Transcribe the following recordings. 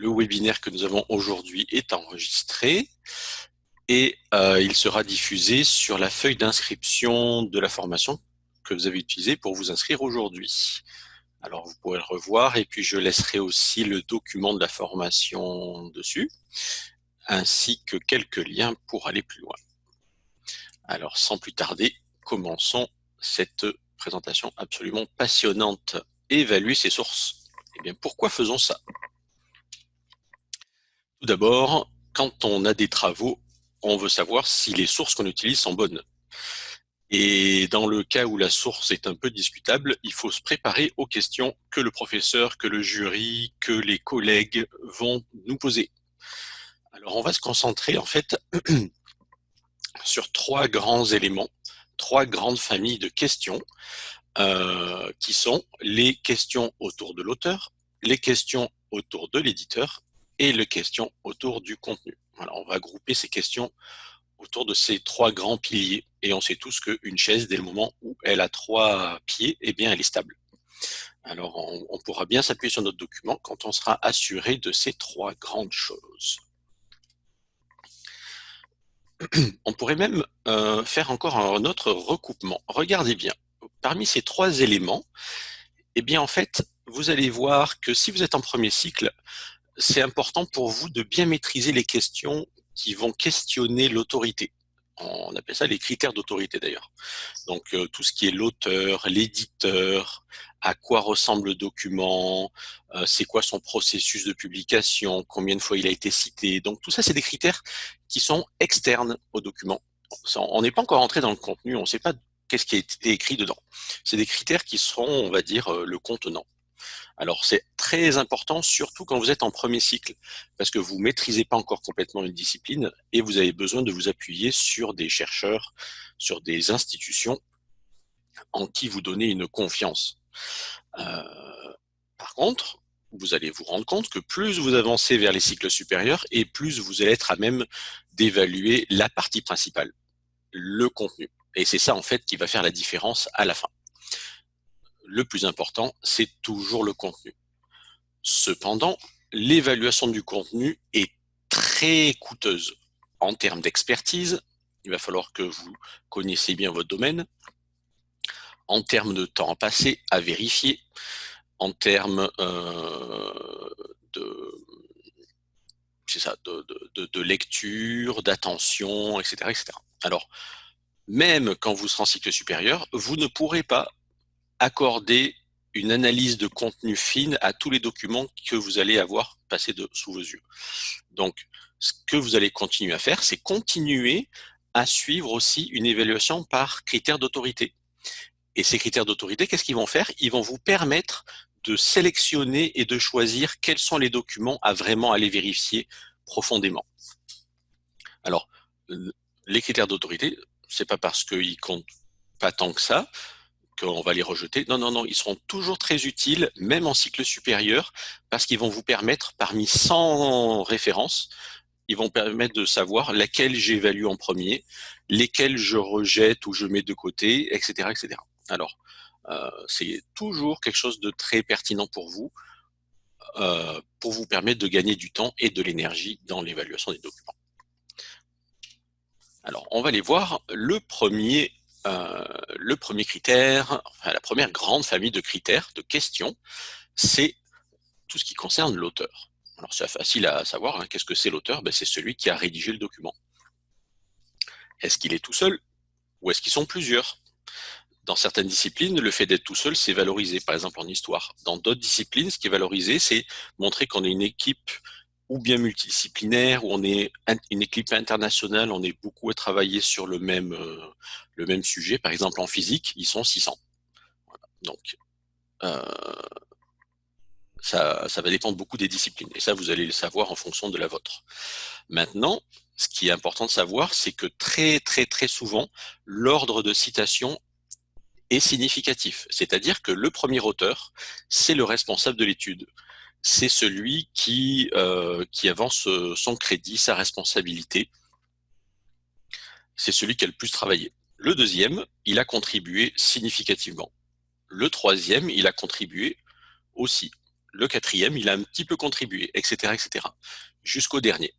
le webinaire que nous avons aujourd'hui est enregistré et euh, il sera diffusé sur la feuille d'inscription de la formation que vous avez utilisée pour vous inscrire aujourd'hui. Alors vous pourrez le revoir et puis je laisserai aussi le document de la formation dessus, ainsi que quelques liens pour aller plus loin. Alors sans plus tarder, commençons cette présentation absolument passionnante. Évaluer ses sources. Eh bien pourquoi faisons ça? Tout d'abord, quand on a des travaux on veut savoir si les sources qu'on utilise sont bonnes. Et dans le cas où la source est un peu discutable, il faut se préparer aux questions que le professeur, que le jury, que les collègues vont nous poser. Alors on va se concentrer en fait sur trois grands éléments, trois grandes familles de questions euh, qui sont les questions autour de l'auteur, les questions autour de l'éditeur et les questions autour du contenu on va grouper ces questions autour de ces trois grands piliers. Et on sait tous qu'une chaise, dès le moment où elle a trois pieds, eh bien, elle est stable. Alors, on, pourra bien s'appuyer sur notre document quand on sera assuré de ces trois grandes choses. On pourrait même euh, faire encore un autre recoupement. Regardez bien, parmi ces trois éléments, eh bien, en fait, vous allez voir que si vous êtes en premier cycle, c'est important pour vous de bien maîtriser les questions qui vont questionner l'autorité. On appelle ça les critères d'autorité d'ailleurs. Donc euh, tout ce qui est l'auteur, l'éditeur, à quoi ressemble le document, euh, c'est quoi son processus de publication, combien de fois il a été cité. Donc tout ça, c'est des critères qui sont externes au document. On n'est pas encore entré dans le contenu, on ne sait pas qu'est-ce qui a été écrit dedans. C'est des critères qui seront, on va dire, euh, le contenant. Alors c'est très important, surtout quand vous êtes en premier cycle, parce que vous ne maîtrisez pas encore complètement une discipline et vous avez besoin de vous appuyer sur des chercheurs, sur des institutions en qui vous donnez une confiance. Euh, par contre, vous allez vous rendre compte que plus vous avancez vers les cycles supérieurs et plus vous allez être à même d'évaluer la partie principale, le contenu. Et c'est ça en fait qui va faire la différence à la fin le plus important, c'est toujours le contenu. Cependant, l'évaluation du contenu est très coûteuse en termes d'expertise. Il va falloir que vous connaissiez bien votre domaine. En termes de temps passé à vérifier, en termes euh, de, ça, de, lecture, d'attention, etc., etc. Alors, même quand vous serez en cycle supérieur, vous ne pourrez pas accorder une analyse de contenu fine à tous les documents que vous allez avoir passés sous vos yeux. Donc, ce que vous allez continuer à faire, c'est continuer à suivre aussi une évaluation par critères d'autorité. Et ces critères d'autorité, qu'est-ce qu'ils vont faire? Ils vont vous permettre de sélectionner et de choisir quels sont les documents à vraiment aller vérifier profondément. Alors, les critères d'autorité, c'est pas parce qu'ils comptent pas tant que ça, on va les rejeter. Non, non, non, ils seront toujours très utiles, même en cycle supérieur, parce qu'ils vont vous permettre, parmi 100 références, ils vont permettre de savoir laquelle j'évalue en premier, lesquelles je rejette ou je mets de côté, etc. etc. Alors, euh, c'est toujours quelque chose de très pertinent pour vous, euh, pour vous permettre de gagner du temps et de l'énergie dans l'évaluation des documents. Alors, on va aller voir le premier euh, le premier critère, enfin, la première grande famille de critères, de questions, c'est tout ce qui concerne l'auteur. Alors c'est facile à savoir, hein, qu'est-ce que c'est l'auteur? Ben, C'est celui qui a rédigé le document. Est-ce qu'il est tout seul ou est-ce qu'ils sont plusieurs? Dans certaines disciplines, le fait d'être tout seul, c'est valorisé, par exemple en histoire. Dans d'autres disciplines, ce qui est valorisé, c'est montrer qu'on est une équipe ou bien multidisciplinaire, où on est une équipe internationale, on est beaucoup à travailler sur le même, euh, le même sujet. Par exemple, en physique, ils sont 600. Donc, euh, ça, ça, va dépendre beaucoup des disciplines. Et ça, vous allez le savoir en fonction de la vôtre. Maintenant, ce qui est important de savoir, c'est que très, très, très souvent, l'ordre de citation est significatif. C'est-à-dire que le premier auteur, c'est le responsable de l'étude c'est celui qui, euh, avance euh, son crédit, sa responsabilité. C'est celui qui a le plus travaillé. Le deuxième, il a contribué significativement. Le troisième, il a contribué aussi. le quatrième, il a un petit peu contribué, etc., etc., jusqu'au dernier.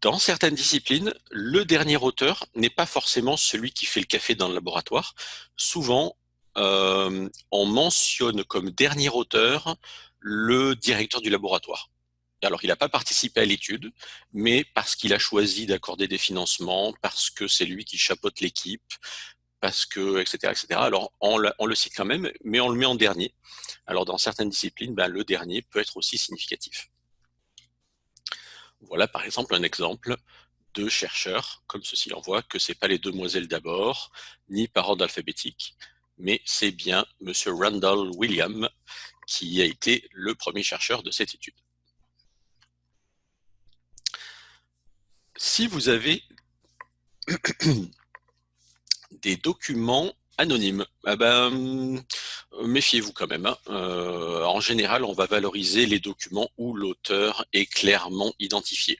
Dans certaines disciplines, le dernier auteur n'est pas forcément celui qui fait le café dans le laboratoire. Souvent, euh, on mentionne comme dernier auteur le directeur du laboratoire. Alors, il n'a pas participé à l'étude, mais parce qu'il a choisi d'accorder des financements, parce que c'est lui qui chapeaute l'équipe, parce que, etc., etc. Alors, on le, cite quand même, mais on le met en dernier. Alors, dans certaines disciplines, ben, le dernier peut être aussi significatif. Voilà, par exemple, un exemple de chercheurs comme ceci. On voit que ce n'est pas les demoiselles d'abord, ni par ordre alphabétique, mais c'est bien M. Randall William qui a été le premier chercheur de cette étude. Si vous avez des documents anonymes, eh ben, méfiez-vous quand même. Hein. Euh, en général, on va valoriser les documents où l'auteur est clairement identifié.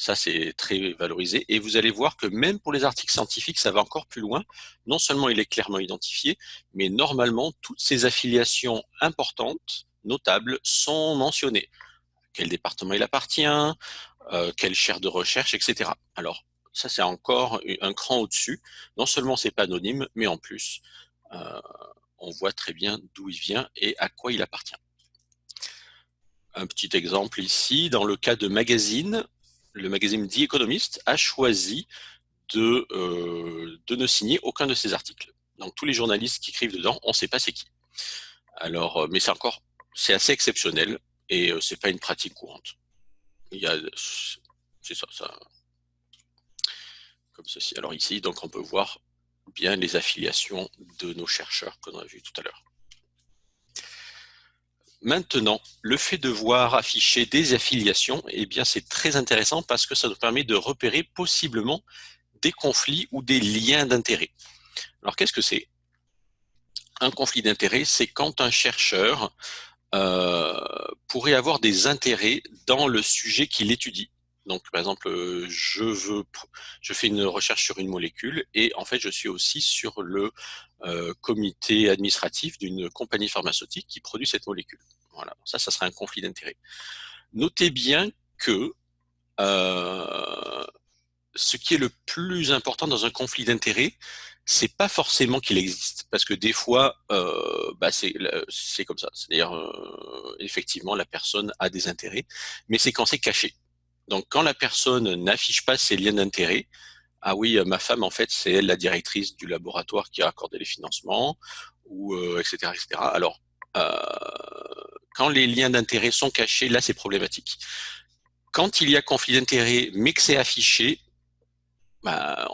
Ça, c'est très valorisé. Et vous allez voir que même pour les articles scientifiques, ça va encore plus loin. Non seulement il est clairement identifié, mais normalement, toutes ces affiliations importantes, notables, sont mentionnées. Quel département il appartient, euh, quelle chaire de recherche, etc. Alors, ça, c'est encore un cran au-dessus. Non seulement c'est pas anonyme, mais en plus, euh, on voit très bien d'où il vient et à quoi il appartient. Un petit exemple ici, dans le cas de magazine, le magazine The Economist a choisi de, euh, de ne signer aucun de ses articles. Donc tous les journalistes qui écrivent dedans, on ne sait pas c'est qui. Alors, euh, mais c'est encore, c'est assez exceptionnel et euh, c'est pas une pratique courante. Il y a, c'est ça, ça, comme ceci. Alors ici, donc on peut voir bien les affiliations de nos chercheurs qu'on a vu tout à l'heure. Maintenant, le fait de voir afficher des affiliations, eh c'est très intéressant parce que ça nous permet de repérer possiblement des conflits ou des liens d'intérêt. Alors, qu'est-ce que c'est? Un conflit d'intérêt, c'est quand un chercheur euh, pourrait avoir des intérêts dans le sujet qu'il étudie. Donc, par exemple, euh, je fais une recherche sur une molécule et en fait, je suis aussi sur le euh, comité administratif d'une compagnie pharmaceutique qui produit cette molécule. Voilà, ça, ça serait un conflit d'intérêt. Notez bien que euh, ce qui est le plus important dans un conflit d'intérêt, c'est pas forcément qu'il existe, parce que des fois, bah c'est comme ça. C'est-à-dire, effectivement, la personne a des intérêts, mais c'est quand c'est caché. Donc, quand la personne n'affiche pas ses liens d'intérêt, ah oui, ma femme, en fait, c'est elle la directrice du laboratoire qui a accordé les financements, ou etc., etc. Alors, euh, quand les liens d'intérêt sont cachés, là, c'est problématique. Quand il y a conflit d'intérêt, mais que c'est affiché, bah,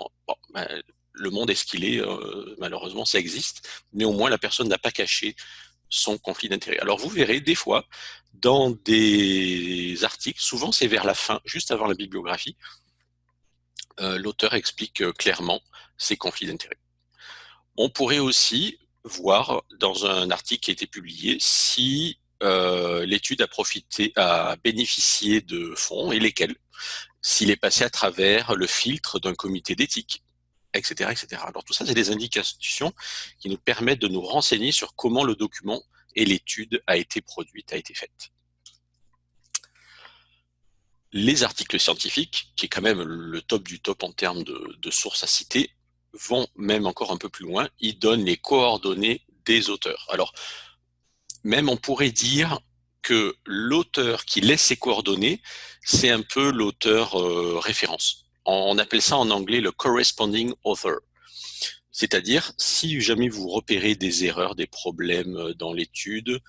bah, le monde est ce qu'il est, euh, malheureusement, ça existe. Néanmoins, la personne n'a pas caché son conflit d'intérêt. Alors vous verrez des fois dans des articles, souvent c'est vers la fin, juste avant la bibliographie, euh, l'auteur explique euh, clairement ses conflits d'intérêt. On pourrait aussi voir dans un article qui a été publié si euh, l'étude a profité, a bénéficié de fonds et lesquels, s'il est passé à travers le filtre d'un comité d'éthique, etc.. Alors tout ça, c'est des indications qui nous permettent de nous renseigner sur comment le document et l'étude a été produite, a été faite. Les articles scientifiques, qui est quand même le top du top en termes de, sources à citer, vont même encore un peu plus loin. Ils donnent les coordonnées des auteurs. Alors, même on pourrait dire que l'auteur qui laisse ses coordonnées, c'est un peu l'auteur euh, référence. On appelle ça en anglais le corresponding author. C'est-à-dire, si jamais vous repérez des erreurs, des problèmes euh, dans l'étude,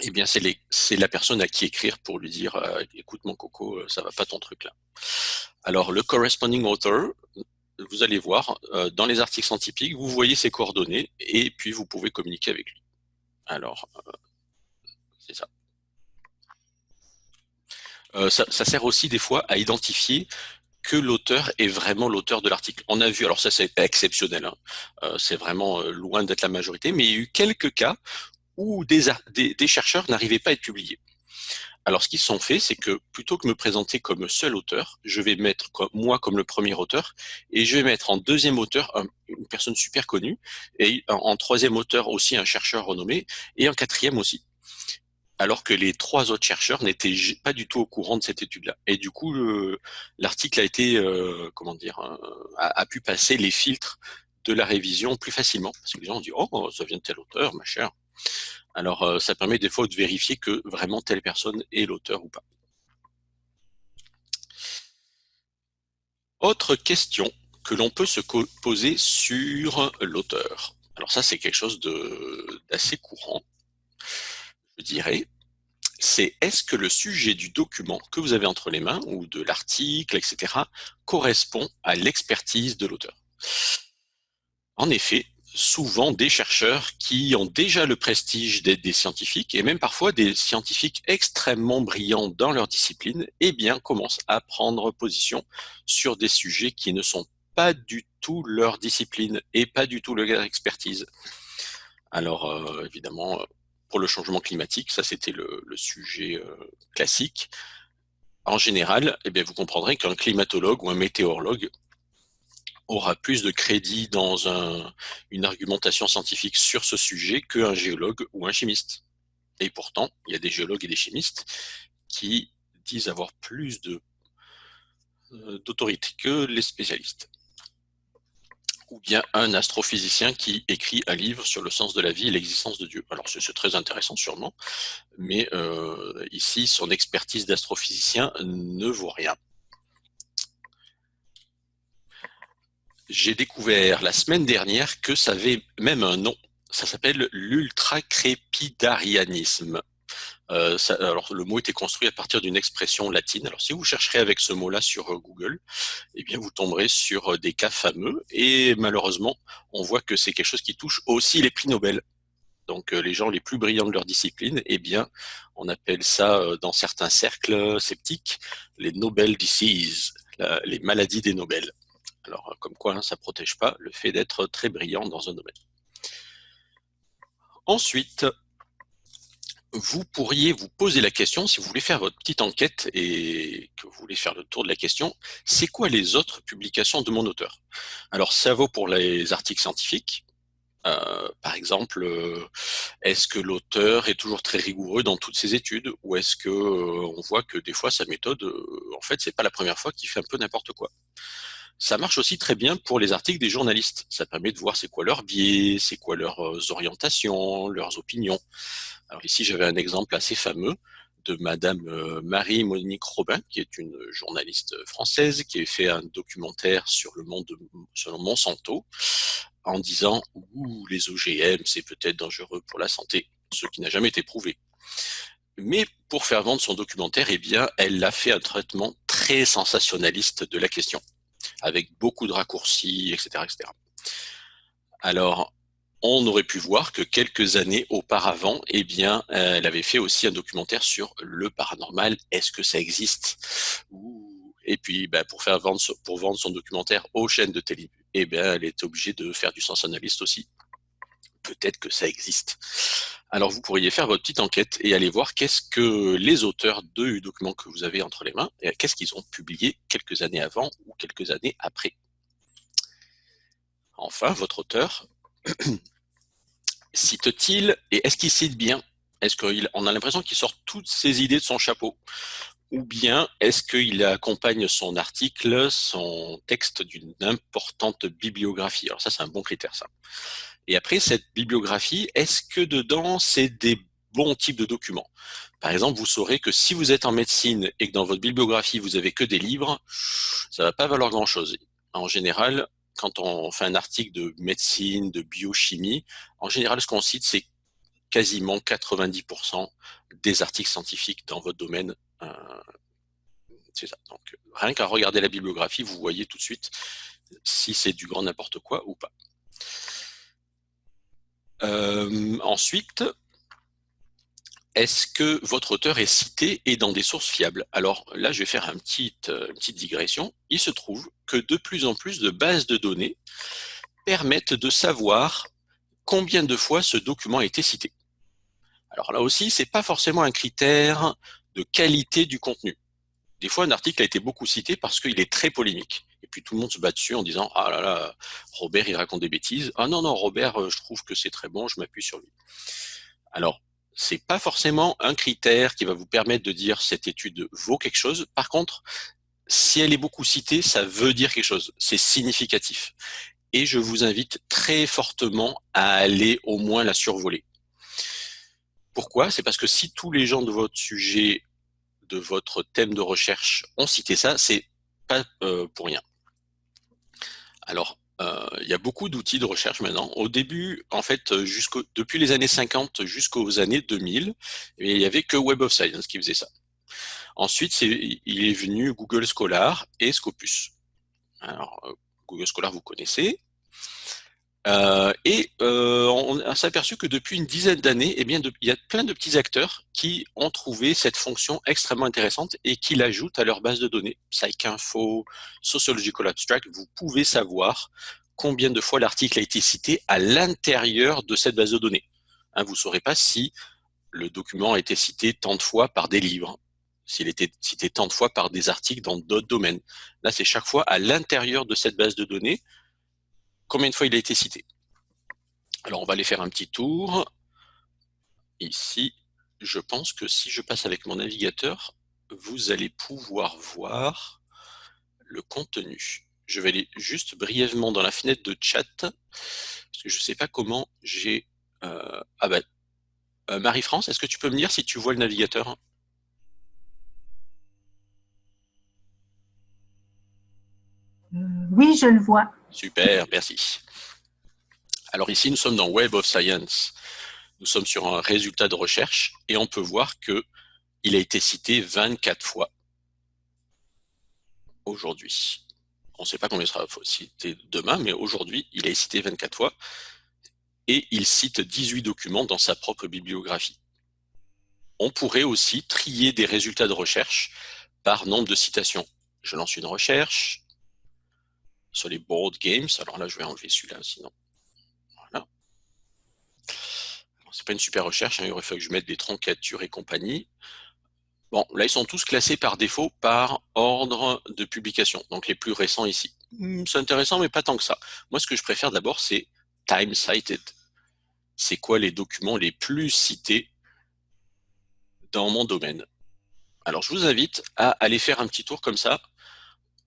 eh bien, c'est la personne à qui écrire pour lui dire euh, écoute mon coco, ça va pas ton truc là ». Alors, le corresponding author, vous allez voir, dans les articles scientifiques, vous voyez ses coordonnées et puis vous pouvez communiquer avec lui. Alors, c'est ça. Euh, ça. sert aussi des fois à identifier que l'auteur est vraiment l'auteur de l'article. On a vu, alors ça c'est exceptionnel, hein. euh, c'est vraiment euh, loin d'être la majorité, mais il y a eu quelques cas où des, des, chercheurs n'arrivaient pas à être publiés. Alors ce qu'ils sont fait, c'est que plutôt que me présenter comme seul auteur, je vais mettre moi comme le premier auteur, et je vais mettre en deuxième auteur une personne super connue, et en troisième auteur aussi un chercheur renommé, et en quatrième aussi. Alors que les trois autres chercheurs n'étaient pas du tout au courant de cette étude-là. Et du coup, l'article a été, euh, comment dire, euh, a, pu passer les filtres de la révision plus facilement, parce que les gens ont dit « Oh, ça vient de tel auteur, ma chère ». Alors, euh, ça permet des fois de vérifier que vraiment telle personne est l'auteur ou pas. Autre question que l'on peut se poser sur l'auteur. Alors ça, c'est quelque chose d'assez courant je dirais, c'est est-ce que le sujet du document que vous avez entre les mains, ou de l'article, etc., correspond à l'expertise de l'auteur? En effet, souvent des chercheurs qui ont déjà le prestige d'être des scientifiques, et même parfois des scientifiques extrêmement brillants dans leur discipline, eh bien, commencent à prendre position sur des sujets qui ne sont pas du tout leur discipline et pas du tout leur expertise. Alors, euh, évidemment, le changement climatique, ça c'était le, sujet euh, classique. En général, eh bien, vous comprendrez qu'un climatologue ou un météorologue aura plus de crédit dans une argumentation scientifique sur ce sujet qu'un géologue ou un chimiste. Et pourtant, il y a des géologues et des chimistes qui disent avoir plus euh, d'autorité que les spécialistes ou bien un astrophysicien qui écrit un livre sur le sens de la vie et l'existence de Dieu. Alors c'est très intéressant sûrement, mais euh, ici son expertise d'astrophysicien ne vaut rien. J'ai découvert la semaine dernière que ça avait même un nom, ça s'appelle l'ultracrépidarianisme. Euh, alors le mot était construit à partir d'une expression latine. Alors si vous chercherez avec ce mot-là sur euh, Google, eh bien vous tomberez sur euh, des cas fameux. Et malheureusement, on voit que c'est quelque chose qui touche aussi les prix Nobel. Donc les gens les plus brillants de leur discipline, eh bien on appelle ça dans certains cercles sceptiques les Nobel Disease, les maladies des Nobel. Alors comme quoi, hein, ça protège pas le fait d'être très brillant dans un domaine. Ensuite, vous pourriez vous poser la question, si vous voulez faire votre petite enquête et que vous voulez faire le tour de la question, c'est quoi les autres publications de mon auteur? Alors ça vaut pour les articles scientifiques. Euh, par exemple, euh, est-ce que l'auteur est toujours très rigoureux dans toutes ses études? Ou est-ce que euh, on voit que des fois sa méthode, en fait, c'est pas la première fois qu'il fait un peu n'importe quoi? Ça marche aussi très bien pour les articles des journalistes. Ça permet de voir c'est quoi leur biais, c'est quoi leurs orientations, leurs opinions. Alors ici, j'avais un exemple assez fameux de Madame euh, Marie-Monique Robin, qui est une journaliste française, qui a fait un documentaire sur le monde de Monsanto, en disant Ouh, les OGM, c'est peut-être dangereux pour la santé, ce qui n'a jamais été prouvé. Mais pour faire vendre son documentaire, eh bien, elle a fait un traitement très sensationnaliste de la question, avec beaucoup de raccourcis, etc. etc. Alors, on aurait pu voir que quelques années auparavant, eh euh, elle avait fait aussi un documentaire sur le paranormal. Est-ce que ça existe? Et puis, bah, pour vendre, son documentaire aux chaînes de télé, eh bien, elle est obligée de faire du sens analyste aussi. Peut-être que ça existe. Alors, vous pourriez faire votre petite enquête et aller voir qu'est-ce que les auteurs du document que vous avez entre les mains, qu'est-ce qu'ils ont publié quelques années avant ou quelques années après. Enfin, votre auteur cite-t-il et est-ce qu'il cite bien? Est-ce qu'on a l'impression qu'il sort toutes ses idées de son chapeau? Ou bien est-ce qu'il accompagne son article, son texte d'une importante bibliographie? Alors ça, c'est un bon critère, ça. Et après, cette bibliographie, est-ce que dedans, c'est des bons types de documents? Par exemple, vous saurez que si vous êtes en médecine et que dans votre bibliographie, vous avez que des livres, ça va pas valoir grand-chose. En général, quand on fait un article de médecine, de biochimie, en général, ce qu'on cite, c'est quasiment 90% des articles scientifiques dans votre domaine. Euh, c'est ça. Donc, rien qu'à regarder la bibliographie, vous voyez tout de suite si c'est du grand n'importe quoi ou pas. Euh, ensuite, est-ce que votre auteur est cité et dans des sources fiables? Alors là, je vais faire euh, une petite digression. Il se trouve que de plus en plus de bases de données permettent de savoir combien de fois ce document a été cité. Alors là aussi, c'est pas forcément un critère de qualité du contenu. Des fois, un article a été beaucoup cité parce qu'il est très polémique. Et puis tout le monde se bat dessus en disant « Ah là là, Robert, il raconte des bêtises. Ah non, non, Robert, euh, je trouve que c'est très bon, je m'appuie sur lui. » Alors, c'est pas forcément un critère qui va vous permettre de dire cette étude vaut quelque chose. Par contre, si elle est beaucoup citée, ça veut dire quelque chose. C'est significatif. Et je vous invite très fortement à aller au moins la survoler. Pourquoi? C'est parce que si tous les gens de votre sujet, de votre thème de recherche ont cité ça, c'est pas euh, pour rien. Alors, il y a beaucoup d'outils de recherche maintenant. Au début, en fait, depuis les années 50 jusqu'aux années 2000, il n'y avait que Web of Science qui faisait ça. Ensuite, il est venu Google Scholar et Scopus. Alors, Google Scholar, vous connaissez. Euh, et euh, on s'est aperçu que depuis une dizaine d'années, eh il y a plein de petits acteurs qui ont trouvé cette fonction extrêmement intéressante et qui l'ajoutent à leur base de données. PsycInfo, Sociological Abstract, vous pouvez savoir combien de fois l'article a été cité à l'intérieur de cette base de données. Hein, vous ne saurez pas si le document a été cité tant de fois par des livres, s'il était cité tant de fois par des articles dans d'autres domaines. Là, c'est chaque fois à l'intérieur de cette base de données combien de fois il a été cité. Alors, on va aller faire un petit tour. Ici, je pense que si je passe avec mon navigateur, vous allez pouvoir voir le contenu. Je vais aller juste brièvement dans la fenêtre de chat, parce que je ne sais pas comment j'ai... Euh, ah ben, Marie-France, est-ce que tu peux me dire si tu vois le navigateur? Euh, Oui, je le vois. Super, merci. Alors ici, nous sommes dans Web of Science. Nous sommes sur un résultat de recherche et on peut voir que il a été cité 24 fois aujourd'hui. On ne sait pas combien il sera cité demain, mais aujourd'hui, il est cité 24 fois et il cite 18 documents dans sa propre bibliographie. On pourrait aussi trier des résultats de recherche par nombre de citations. Je lance une recherche, sur les board games. Alors là, je vais enlever celui-là, sinon. Voilà. C'est pas une super recherche, hein. il aurait fallu que je mette des troncatures et compagnie. Bon, là, ils sont tous classés par défaut par ordre de publication, donc les plus récents ici. Hmm, c'est intéressant, mais pas tant que ça. Moi, ce que je préfère d'abord, c'est time cited. C'est quoi les documents les plus cités dans mon domaine? Alors, je vous invite à aller faire un petit tour comme ça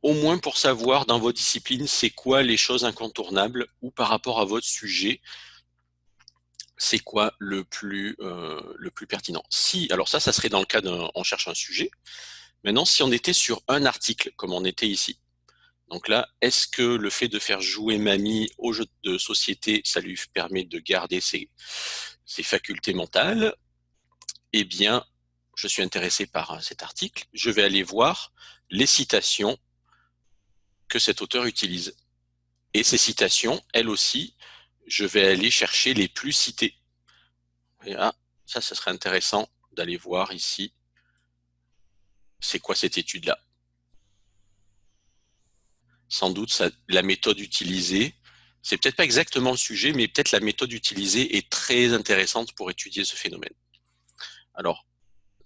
au moins pour savoir dans vos disciplines c'est quoi les choses incontournables ou par rapport à votre sujet, c'est quoi le plus, euh, le plus pertinent. Si, alors ça, ça serait dans le cas d'un, on cherche un sujet. Maintenant, si on était sur un article, comme on était ici, donc là, est-ce que le fait de faire jouer mamie au jeu de société, ça lui permet de garder ses, ses facultés mentales? Eh bien, je suis intéressé par cet article, je vais aller voir les citations que cet auteur utilise. Et ces citations, elles aussi, je vais aller chercher les plus citées. Là, ça, ça serait intéressant d'aller voir ici, c'est quoi cette étude-là. Sans doute, la méthode utilisée, c'est peut-être pas exactement le sujet, mais peut-être la méthode utilisée est très intéressante pour étudier ce phénomène. Alors,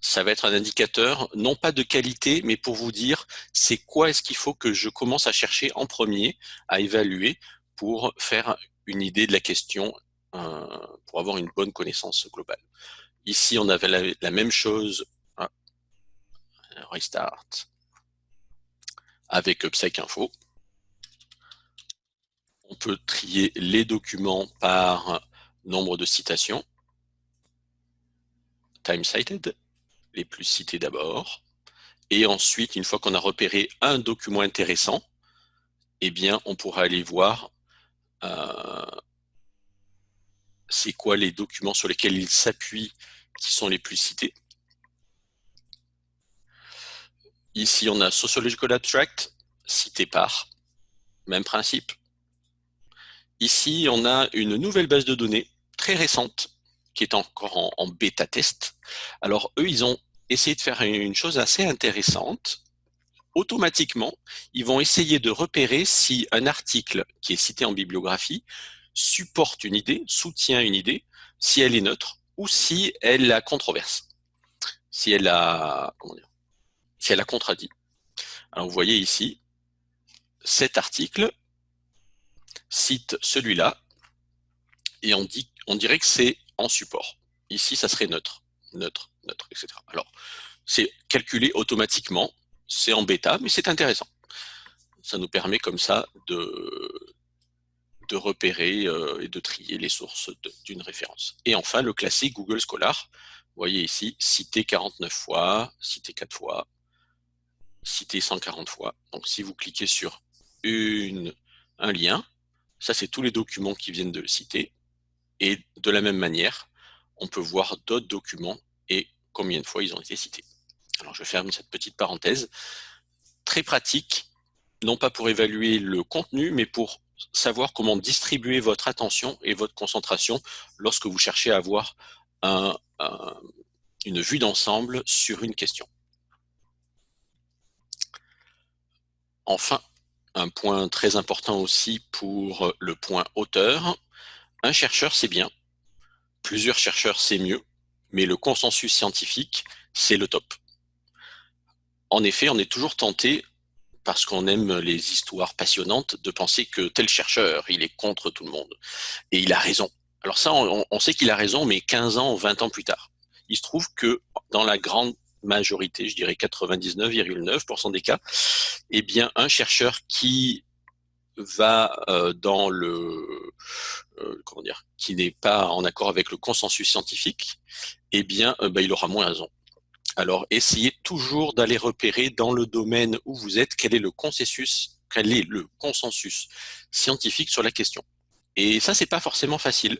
ça va être un indicateur, non pas de qualité, mais pour vous dire c'est quoi est-ce qu'il faut que je commence à chercher en premier, à évaluer pour faire une idée de la question, euh, pour avoir une bonne connaissance globale. Ici, on avait la, même chose, ah, restart, avec PsycInfo. On peut trier les documents par nombre de citations, time cited, les plus cités d'abord. Et ensuite, une fois qu'on a repéré un document intéressant, eh bien, on pourra aller voir euh, c'est quoi les documents sur lesquels il s'appuie qui sont les plus cités. Ici, on a Sociological Abstract, cité par, même principe. Ici, on a une nouvelle base de données très récente qui est encore en, bêta test. Alors eux, ils ont essayé de faire une chose assez intéressante. Automatiquement, ils vont essayer de repérer si un article qui est cité en bibliographie supporte une idée, soutient une idée, si elle est neutre ou si elle la controverse, si elle a, comment dire, si elle a contredit. Alors vous voyez ici, cet article cite celui-là et on, dit, on dirait que c'est support. Ici, ça serait neutre. neutre, neutre, etc. Alors, c'est calculé automatiquement, c'est en bêta, mais c'est intéressant. Ça nous permet comme ça de, repérer euh, et de trier les sources d'une référence. Et enfin, le classique Google Scholar. Voyez ici, cité 49 fois, cité 4 fois, cité 140 fois. Donc si vous cliquez sur une, un lien, ça c'est tous les documents qui viennent de le citer. Et de la même manière, on peut voir d'autres documents et combien de fois ils ont été cités. Alors je ferme cette petite parenthèse. Très pratique, non pas pour évaluer le contenu, mais pour savoir comment distribuer votre attention et votre concentration lorsque vous cherchez à avoir une vue d'ensemble sur une question. Enfin, un point très important aussi pour le point auteur, un chercheur c'est bien, plusieurs chercheurs c'est mieux, mais le consensus scientifique c'est le top. En effet, on est toujours tenté parce qu'on aime les histoires passionnantes, de penser que tel chercheur, il est contre tout le monde. Et il a raison. Alors ça, on, sait qu'il a raison, mais 15 ans ou 20 ans plus tard. Il se trouve que dans la grande majorité, je dirais 99,9% des cas, eh bien, un chercheur qui va euh, dans le comment dire, qui n'est pas en accord avec le consensus scientifique, eh bien, euh, bah, il aura moins raison. Alors, essayez toujours d'aller repérer dans le domaine où vous êtes quel est le consensus, quel est le consensus scientifique sur la question. Et ça, c'est pas forcément facile.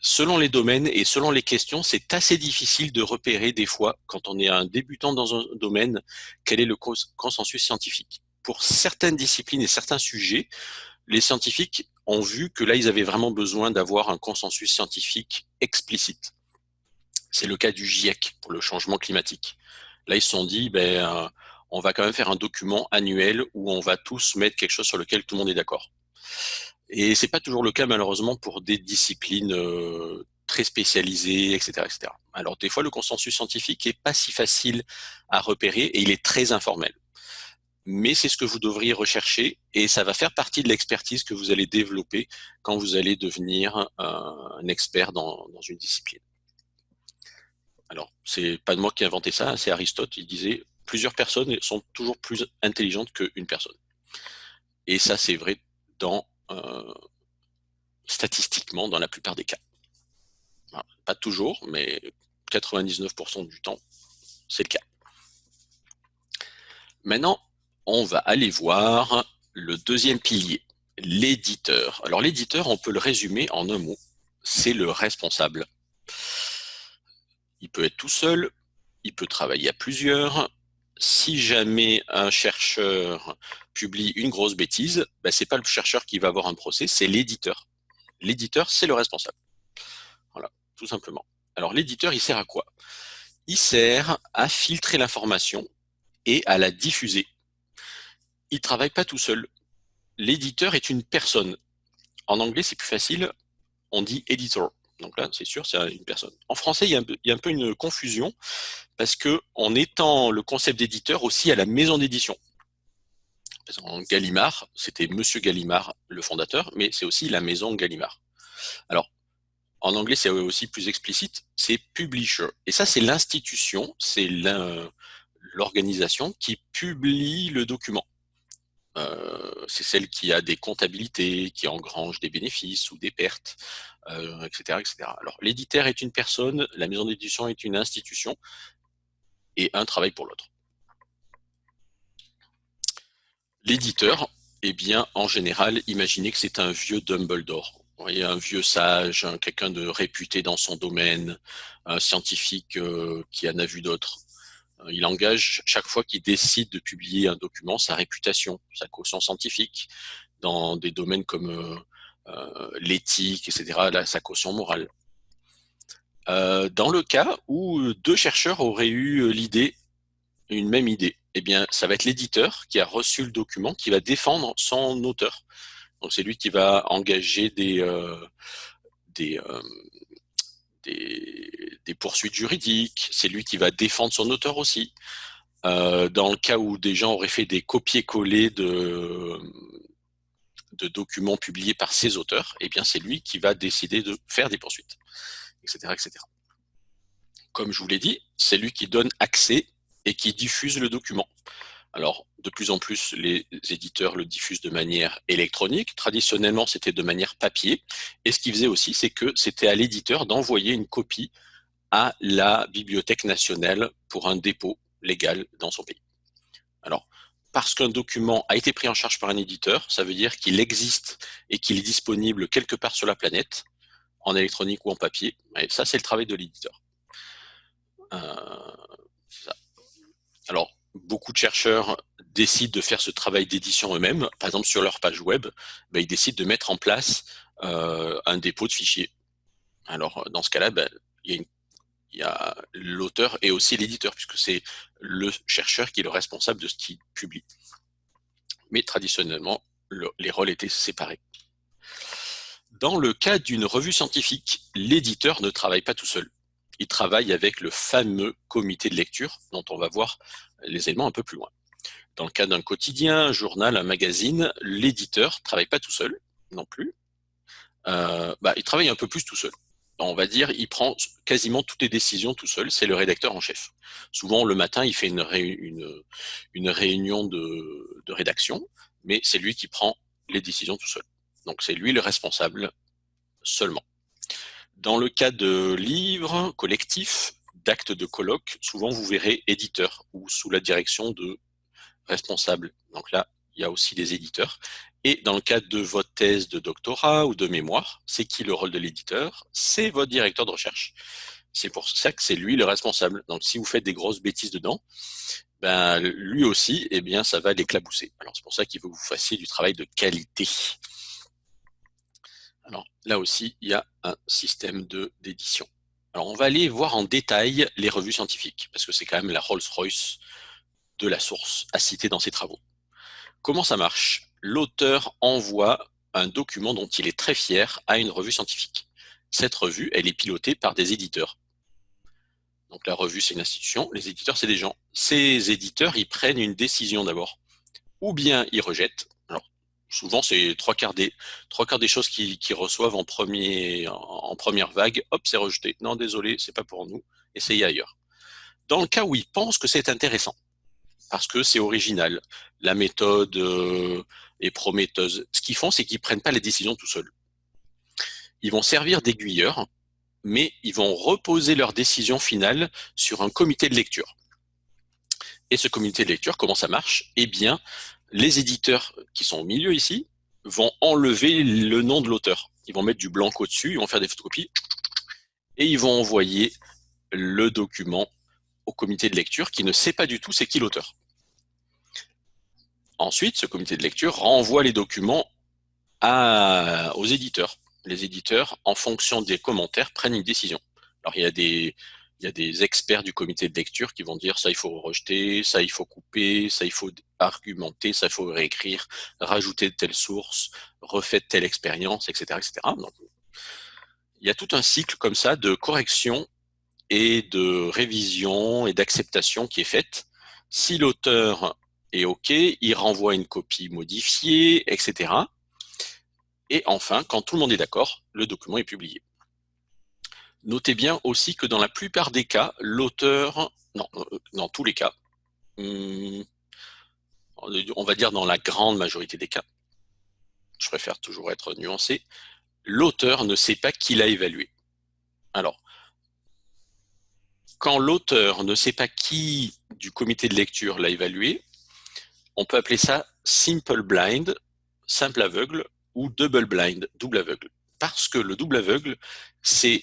Selon les domaines et selon les questions, c'est assez difficile de repérer des fois, quand on est un débutant dans un domaine, quel est le consensus scientifique. Pour certaines disciplines et certains sujets, les scientifiques ont vu que là, ils avaient vraiment besoin d'avoir un consensus scientifique explicite. C'est le cas du GIEC pour le changement climatique. Là, ils se sont dit, ben, euh, on va quand même faire un document annuel où on va tous mettre quelque chose sur lequel tout le monde est d'accord. Et c'est pas toujours le cas malheureusement pour des disciplines euh, très spécialisées, etc., etc. Alors des fois, le consensus scientifique est pas si facile à repérer et il est très informel. Mais c'est ce que vous devriez rechercher et ça va faire partie de l'expertise que vous allez développer quand vous allez devenir euh, un expert dans une discipline. Alors, c'est pas de moi qui ai inventé ça, c'est Aristote, il disait plusieurs personnes sont toujours plus intelligentes qu'une personne. Et ça, c'est vrai dans euh, statistiquement dans la plupart des cas. pas toujours, mais 99% du temps, c'est le cas. Maintenant, on va aller voir le deuxième pilier, l'éditeur. Alors l'éditeur, on peut le résumer en un mot, c'est le responsable. Il peut être tout seul, il peut travailler à plusieurs. Si jamais un chercheur publie une grosse bêtise, ben, ce n'est pas le chercheur qui va avoir un procès, c'est l'éditeur. L'éditeur, c'est le responsable. Voilà, tout simplement. Alors l'éditeur, il sert à quoi? Il sert à filtrer l'information et à la diffuser. Il ne travaille pas tout seul. L'éditeur est une personne. En anglais, c'est plus facile, on dit editor. Donc là, c'est sûr, c'est une personne. En français, il y, a un peu, une confusion parce que on étend le concept d'éditeur aussi à la maison d'édition. En Gallimard, c'était Monsieur Gallimard, le fondateur, mais c'est aussi la maison Gallimard. Alors, en anglais, c'est aussi plus explicite, c'est publisher. Et ça, c'est l'institution, c'est l'organisation qui publie le document. Euh, c'est celle qui a des comptabilités, qui engrange des bénéfices ou des pertes, etc., euh, etc. Alors, l'éditeur est une personne, la maison d'édition est une institution, et un travaille pour l'autre. L'éditeur, eh bien, en général, imaginez que c'est un vieux Dumbledore. Un vieux sage, quelqu'un de réputé dans son domaine, un scientifique euh, qui en a vu d'autres. Euh, il engage chaque fois qu'il décide de publier un document sa réputation, sa caution scientifique, dans des domaines comme euh, euh, l'éthique, etc., sa caution morale. dans le cas où deux chercheurs auraient eu l'idée, une même idée, eh bien, ça va être l'éditeur qui a reçu le document qui va défendre son auteur. Donc, c'est lui qui va engager des, des, des, poursuites juridiques, c'est lui qui va défendre son auteur aussi. Euh, dans le cas où des gens auraient fait des copier-coller de, documents publiés par ses auteurs, eh bien c'est lui qui va décider de faire des poursuites, etc., etc. comme je vous l'ai dit, c'est lui qui donne accès et qui diffuse le document. Alors, de plus en plus, les éditeurs le diffusent de manière électronique. Traditionnellement, c'était de manière papier. Et ce qu'ils faisaient aussi, c'est que c'était à l'éditeur d'envoyer une copie à la Bibliothèque nationale pour un dépôt légal dans son pays. Alors, parce qu'un document a été pris en charge par un éditeur, ça veut dire qu'il existe et qu'il est disponible quelque part sur la planète, en électronique ou en papier. Et ça, c'est le travail de l'éditeur. Euh, Alors, beaucoup de chercheurs décident de faire ce travail d'édition eux-mêmes. Par exemple, sur leur page web, ben, ils décident de mettre en place euh, un dépôt de fichiers. Alors, dans ce cas-là, ben, il y a, l'auteur et aussi l'éditeur, puisque c'est le chercheur qui est le responsable de ce qu'il publie. Mais traditionnellement, les rôles étaient séparés. Dans le cas d'une revue scientifique, l'éditeur ne travaille pas tout seul. Il travaille avec le fameux comité de lecture, dont on va voir les éléments un peu plus loin. Dans le cas d'un quotidien, un journal, un magazine, l'éditeur ne travaille pas tout seul non plus. Euh, bah, il travaille un peu plus tout seul. On va dire, il prend quasiment toutes les décisions tout seul, c'est le rédacteur en chef. Souvent, le matin, il fait une, réunion de rédaction, mais c'est lui qui prend les décisions tout seul. Donc c'est lui le responsable seulement. Dans le cas de livres collectifs, d'actes de colloque, souvent vous verrez éditeur ou sous la direction de responsable. Donc là, il y a aussi des éditeurs. Et dans le cas de votre thèse de doctorat ou de mémoire, c'est qui le rôle de l'éditeur? C'est votre directeur de recherche. C'est pour ça que c'est lui le responsable. Donc si vous faites des grosses bêtises dedans, ben, lui aussi, eh bien, ça va l'éclabousser. Alors c'est pour ça qu'il veut que vous fassiez du travail de qualité. Alors là aussi, il y a un système d'édition. Alors, on va aller voir en détail les revues scientifiques, parce que c'est quand même la Rolls-Royce de la source à citer dans ses travaux. Comment ça marche? L'auteur envoie un document dont il est très fier à une revue scientifique. Cette revue, elle est pilotée par des éditeurs. Donc la revue, c'est une institution, les éditeurs, c'est des gens. Ces éditeurs, ils prennent une décision d'abord. Ou bien ils rejettent, souvent c'est trois quarts des choses qu'ils reçoivent en première vague, hop, c'est rejeté. Non, désolé, c'est pas pour nous. Essayez ailleurs. Dans le cas où ils pensent que c'est intéressant, parce que c'est original, la méthode euh, est prometteuse. Ce qu'ils font, c'est qu'ils prennent pas les décisions tout seuls. Ils vont servir d'aiguilleurs, mais ils vont reposer leur décision finale sur un comité de lecture. Et ce comité de lecture, comment ça marche? Eh bien, les éditeurs qui sont au milieu ici vont enlever le nom de l'auteur. Ils vont mettre du blanc au-dessus, ils vont faire des photocopies et ils vont envoyer le document au comité de lecture qui ne sait pas du tout c'est qui l'auteur. Ensuite, ce comité de lecture renvoie les documents aux éditeurs. Les éditeurs, en fonction des commentaires, prennent une décision. Alors, il y a des, il y a des experts du comité de lecture qui vont dire ça il faut rejeter, ça il faut couper, ça il faut argumenter, ça il faut réécrire, rajouter de telle source, refaire telle expérience, etc. etc. il y a tout un cycle comme ça de correction et de révision et d'acceptation qui est faite. Si l'auteur est OK, il renvoie une copie modifiée, etc. Et enfin, quand tout le monde est d'accord, le document est publié. Notez bien aussi que dans la plupart des cas, l'auteur, non, euh, dans tous les cas, hmm, on va dire dans la grande majorité des cas, je préfère toujours être nuancé, l'auteur ne sait pas qui l'a évalué. Alors, quand l'auteur ne sait pas qui du comité de lecture l'a évalué, on peut appeler ça simple blind, simple aveugle, ou double blind, double aveugle. Parce que le double aveugle, c'est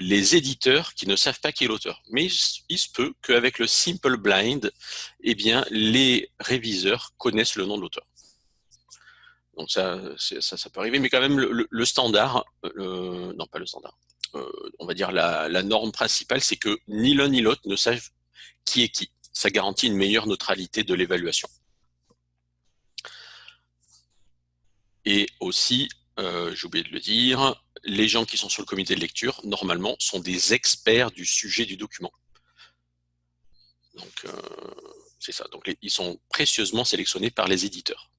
les éditeurs qui ne savent pas qui est l'auteur. Mais il se peut qu'avec le simple blind, eh bien, les réviseurs connaissent le nom de l'auteur. Donc ça, ça, peut arriver, mais quand même le, standard, euh, non pas le standard, euh, on va dire la norme principale, c'est que ni l'un ni l'autre ne savent qui est qui. Ça garantit une meilleure neutralité de l'évaluation. Et aussi, euh, j'ai oublié de le dire, les gens qui sont sur le comité de lecture, normalement, sont des experts du sujet du document. Donc, euh, c'est ça. Donc, ils sont précieusement sélectionnés par les éditeurs.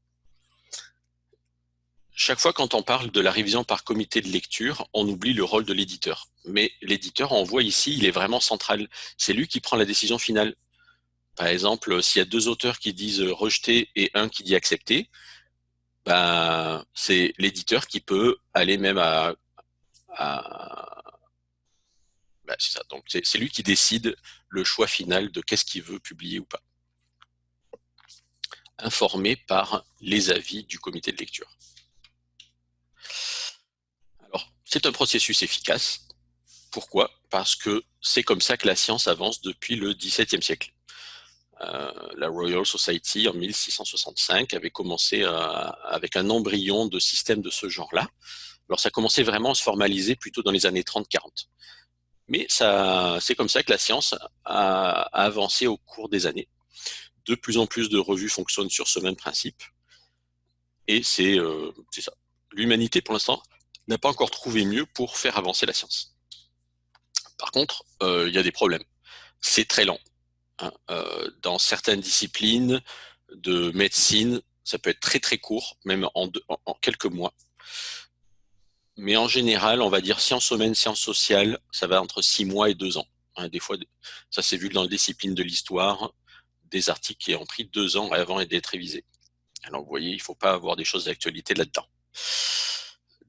Chaque fois quand on parle de la révision par comité de lecture, on oublie le rôle de l'éditeur. mais l'éditeur, on voit ici, il est vraiment central. C'est lui qui prend la décision finale. Par exemple, s'il y a deux auteurs qui disent rejeter et un qui dit accepter, ben, c'est l'éditeur qui peut aller même à... Ben, c'est ça. Donc, c'est lui qui décide le choix final de qu'est-ce qu'il veut publier ou pas. Informé par les avis du comité de lecture. Alors, c'est un processus efficace. Pourquoi? Parce que c'est comme ça que la science avance depuis le XVIIe siècle. Euh, la Royal Society en 1665 avait commencé euh, avec un embryon de système de ce genre-là. Alors ça commençait vraiment à se formaliser plutôt dans les années 30-40. Mais c'est comme ça que la science a, avancé au cours des années. De plus en plus de revues fonctionnent sur ce même principe. Et c'est euh, ça. L'humanité, pour l'instant, n'a pas encore trouvé mieux pour faire avancer la science. Par contre, il y a des problèmes. C'est très lent. Hein, euh, dans certaines disciplines de médecine, ça peut être très très court, même en, quelques mois. Mais en général, on va dire sciences humaines, sciences sociales, ça va entre six mois et deux ans. Hein, des fois, ça s'est vu dans la discipline de l'histoire, des articles qui ont pris deux ans avant d'être révisés. Alors vous voyez, il ne faut pas avoir des choses d'actualité là-dedans.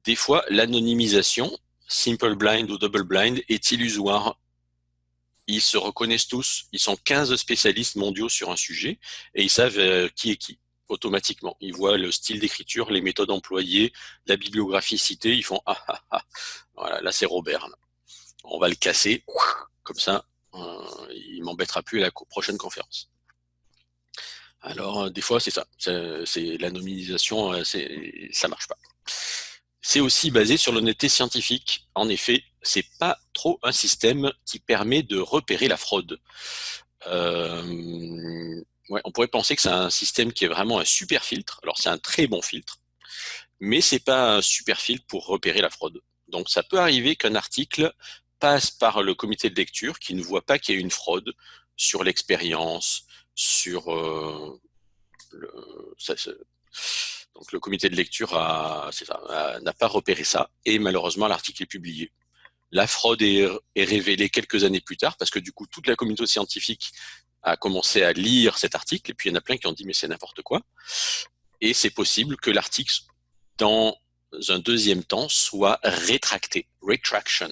Des fois, l'anonymisation, simple blind ou double blind, est illusoire ils se reconnaissent tous, ils sont 15 spécialistes mondiaux sur un sujet, et ils savent euh, qui est qui, automatiquement. Ils voient le style d'écriture, les méthodes employées, la bibliographie citée, ils font « Ah, ah, ah, voilà, là c'est Robert, on va le casser, comme ça, euh, il m'embêtera plus à la prochaine conférence. » Alors, euh, des fois, c'est ça, c'est la nominalisation, ça marche pas. C'est aussi basé sur l'honnêteté scientifique. En effet, c'est pas trop un système qui permet de repérer la fraude. Euh, on pourrait penser que c'est un système qui est vraiment un super filtre. Alors c'est un très bon filtre, mais c'est pas un super filtre pour repérer la fraude. Donc ça peut arriver qu'un article passe par le comité de lecture qui ne voit pas qu'il y a une fraude sur l'expérience, sur euh, le, donc le comité de lecture n'a pas repéré ça et malheureusement l'article est publié. La fraude est, révélée quelques années plus tard parce que du coup toute la communauté scientifique a commencé à lire cet article et puis il y en a plein qui ont dit mais c'est n'importe quoi. Et c'est possible que l'article dans un deuxième temps soit rétracté, retraction.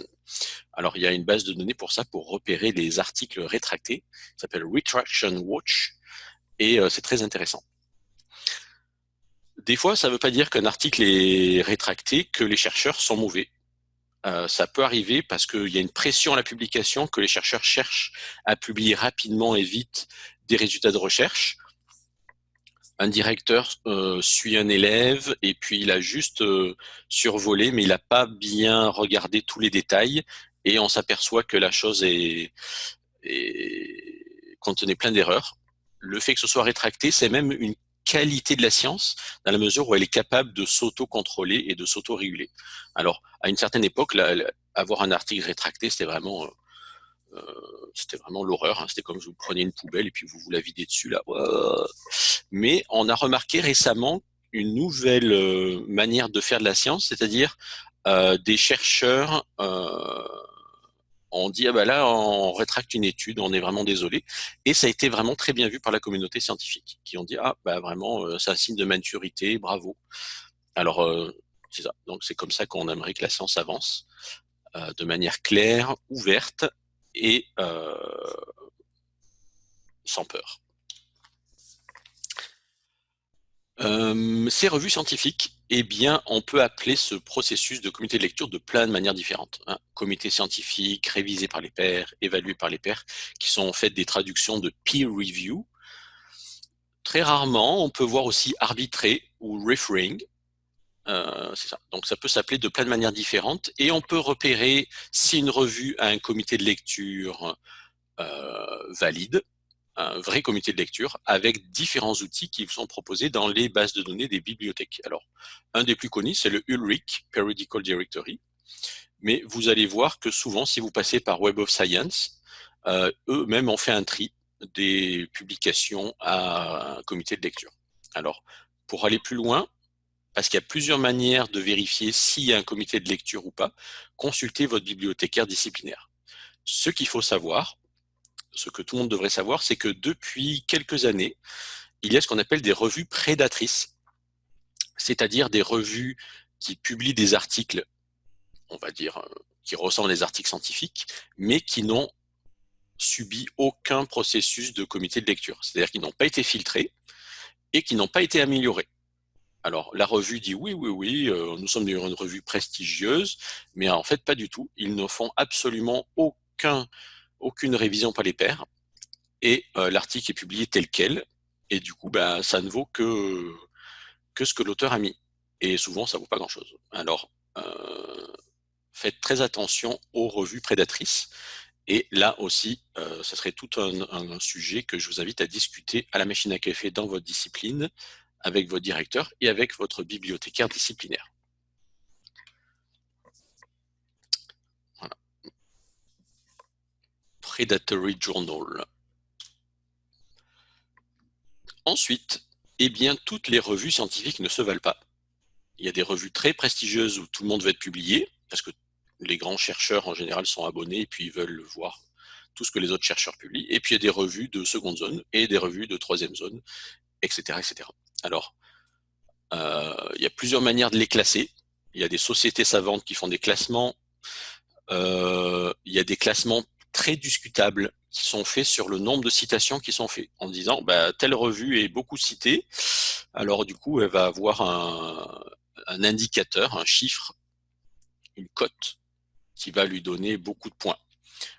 Alors il y a une base de données pour ça, pour repérer les articles rétractés, ça s'appelle Retraction Watch et euh, c'est très intéressant. Des fois, ça ne veut pas dire qu'un article est rétracté, que les chercheurs sont mauvais. Euh, ça peut arriver parce qu'il y a une pression à la publication, que les chercheurs cherchent à publier rapidement et vite des résultats de recherche. Un directeur euh, suit un élève et puis il a juste euh, survolé, mais il n'a pas bien regardé tous les détails et on s'aperçoit que la chose est, est contenait plein d'erreurs. Le fait que ce soit rétracté, c'est même une qualité de la science dans la mesure où elle est capable de s'auto-contrôler et de s'auto-réguler. Alors, à une certaine époque, avoir un article rétracté, c'était vraiment, euh, c'était vraiment l'horreur. Hein. C'était comme si vous preniez une poubelle et puis vous vous la videz dessus là. Mais on a remarqué récemment une nouvelle euh, manière de faire de la science, c'est-à-dire euh, des chercheurs on dit ah bah là on rétracte une étude, on est vraiment désolé. Et ça a été vraiment très bien vu par la communauté scientifique, qui ont dit ah bah vraiment euh, c'est un signe de maturité, bravo. Alors euh, c'est ça. Donc c'est comme ça qu'on aimerait que la science avance euh, de manière claire, ouverte et sans peur. ces revues scientifiques, eh bien, on peut appeler ce processus de comité de lecture de plein de manières différentes. Hein. Comité scientifique, révisé par les pairs, évalué par les pairs, qui sont en fait des traductions de peer review. Très rarement, on peut voir aussi arbitré ou referring. Euh. Donc ça peut s'appeler de plein de manières différentes et on peut repérer si une revue a un comité de lecture euh, valide un vrai comité de lecture avec différents outils qui sont proposés dans les bases de données des bibliothèques. Alors, un des plus connus, c'est le Ulrich Periodical Directory, mais vous allez voir que souvent, si vous passez par Web of Science, euh, eux-mêmes ont fait un tri des publications à un comité de lecture. Alors, pour aller plus loin, parce qu'il y a plusieurs manières de vérifier s'il y a un comité de lecture ou pas, consultez votre bibliothécaire disciplinaire. Ce qu'il faut savoir, ce que tout le monde devrait savoir, c'est que depuis quelques années, il y a ce qu'on appelle des revues prédatrices, c'est-à-dire des revues qui publient des articles, on va dire, euh, qui ressemblent à des articles scientifiques, mais qui n'ont subi aucun processus de comité de lecture. C'est-à-dire qu'ils n'ont pas été filtrés et qui n'ont pas été améliorés. Alors, la revue dit oui, oui, oui, euh, nous sommes une revue prestigieuse, mais en fait, pas du tout. Ils ne font absolument aucun, aucune révision par les pairs, et euh, l'article est publié tel quel, et du coup, bah, ça ne vaut que, ce que l'auteur a mis. Et souvent, ça ne vaut pas grand-chose. Alors, euh, faites très attention aux revues prédatrices. Et là aussi, ce serait tout un, un, sujet que je vous invite à discuter à la machine à café dans votre discipline, avec votre directeur et avec votre bibliothécaire disciplinaire. Predatory Journal. Ensuite, eh bien, toutes les revues scientifiques ne se valent pas. Il y a des revues très prestigieuses où tout le monde va être publié, parce que les grands chercheurs en général sont abonnés et puis ils veulent voir tout ce que les autres chercheurs publient. Et puis il y a des revues de seconde zone et des revues de troisième zone, etc. etc. Alors, euh, il y a plusieurs manières de les classer. Il y a des sociétés savantes qui font des classements. Euh, il y a des classements très discutables qui sont faits sur le nombre de citations qui sont faits, en disant bah, telle revue est beaucoup citée, alors du coup elle va avoir un, un indicateur, un chiffre, une cote qui va lui donner beaucoup de points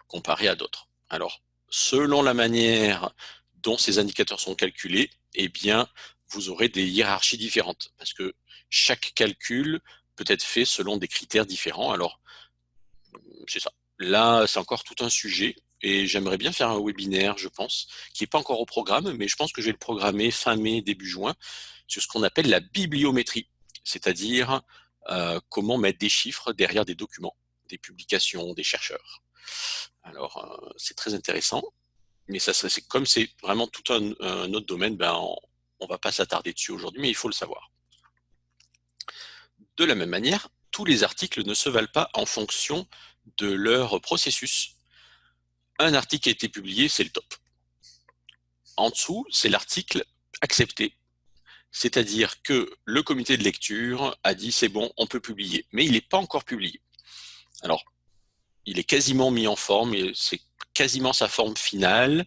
comparé à d'autres. Alors, selon la manière dont ces indicateurs sont calculés, eh bien, vous aurez des hiérarchies différentes, parce que chaque calcul peut être fait selon des critères différents. Alors, c'est ça. Là, c'est encore tout un sujet, et j'aimerais bien faire un webinaire, je pense, qui n'est pas encore au programme, mais je pense que je vais le programmer fin mai, début juin, sur ce qu'on appelle la bibliométrie, c'est-à-dire euh, comment mettre des chiffres derrière des documents, des publications, des chercheurs. Alors, euh, c'est très intéressant, mais ça, c'est comme c'est vraiment tout un, un, autre domaine, ben, on ne va pas s'attarder dessus aujourd'hui, mais il faut le savoir. De la même manière, tous les articles ne se valent pas en fonction de leur processus. Un article a été publié, c'est le top. En dessous, c'est l'article accepté. C'est-à-dire que le comité de lecture a dit c'est bon, on peut publier, mais il n'est pas encore publié. Alors, il est quasiment mis en forme, c'est quasiment sa forme finale.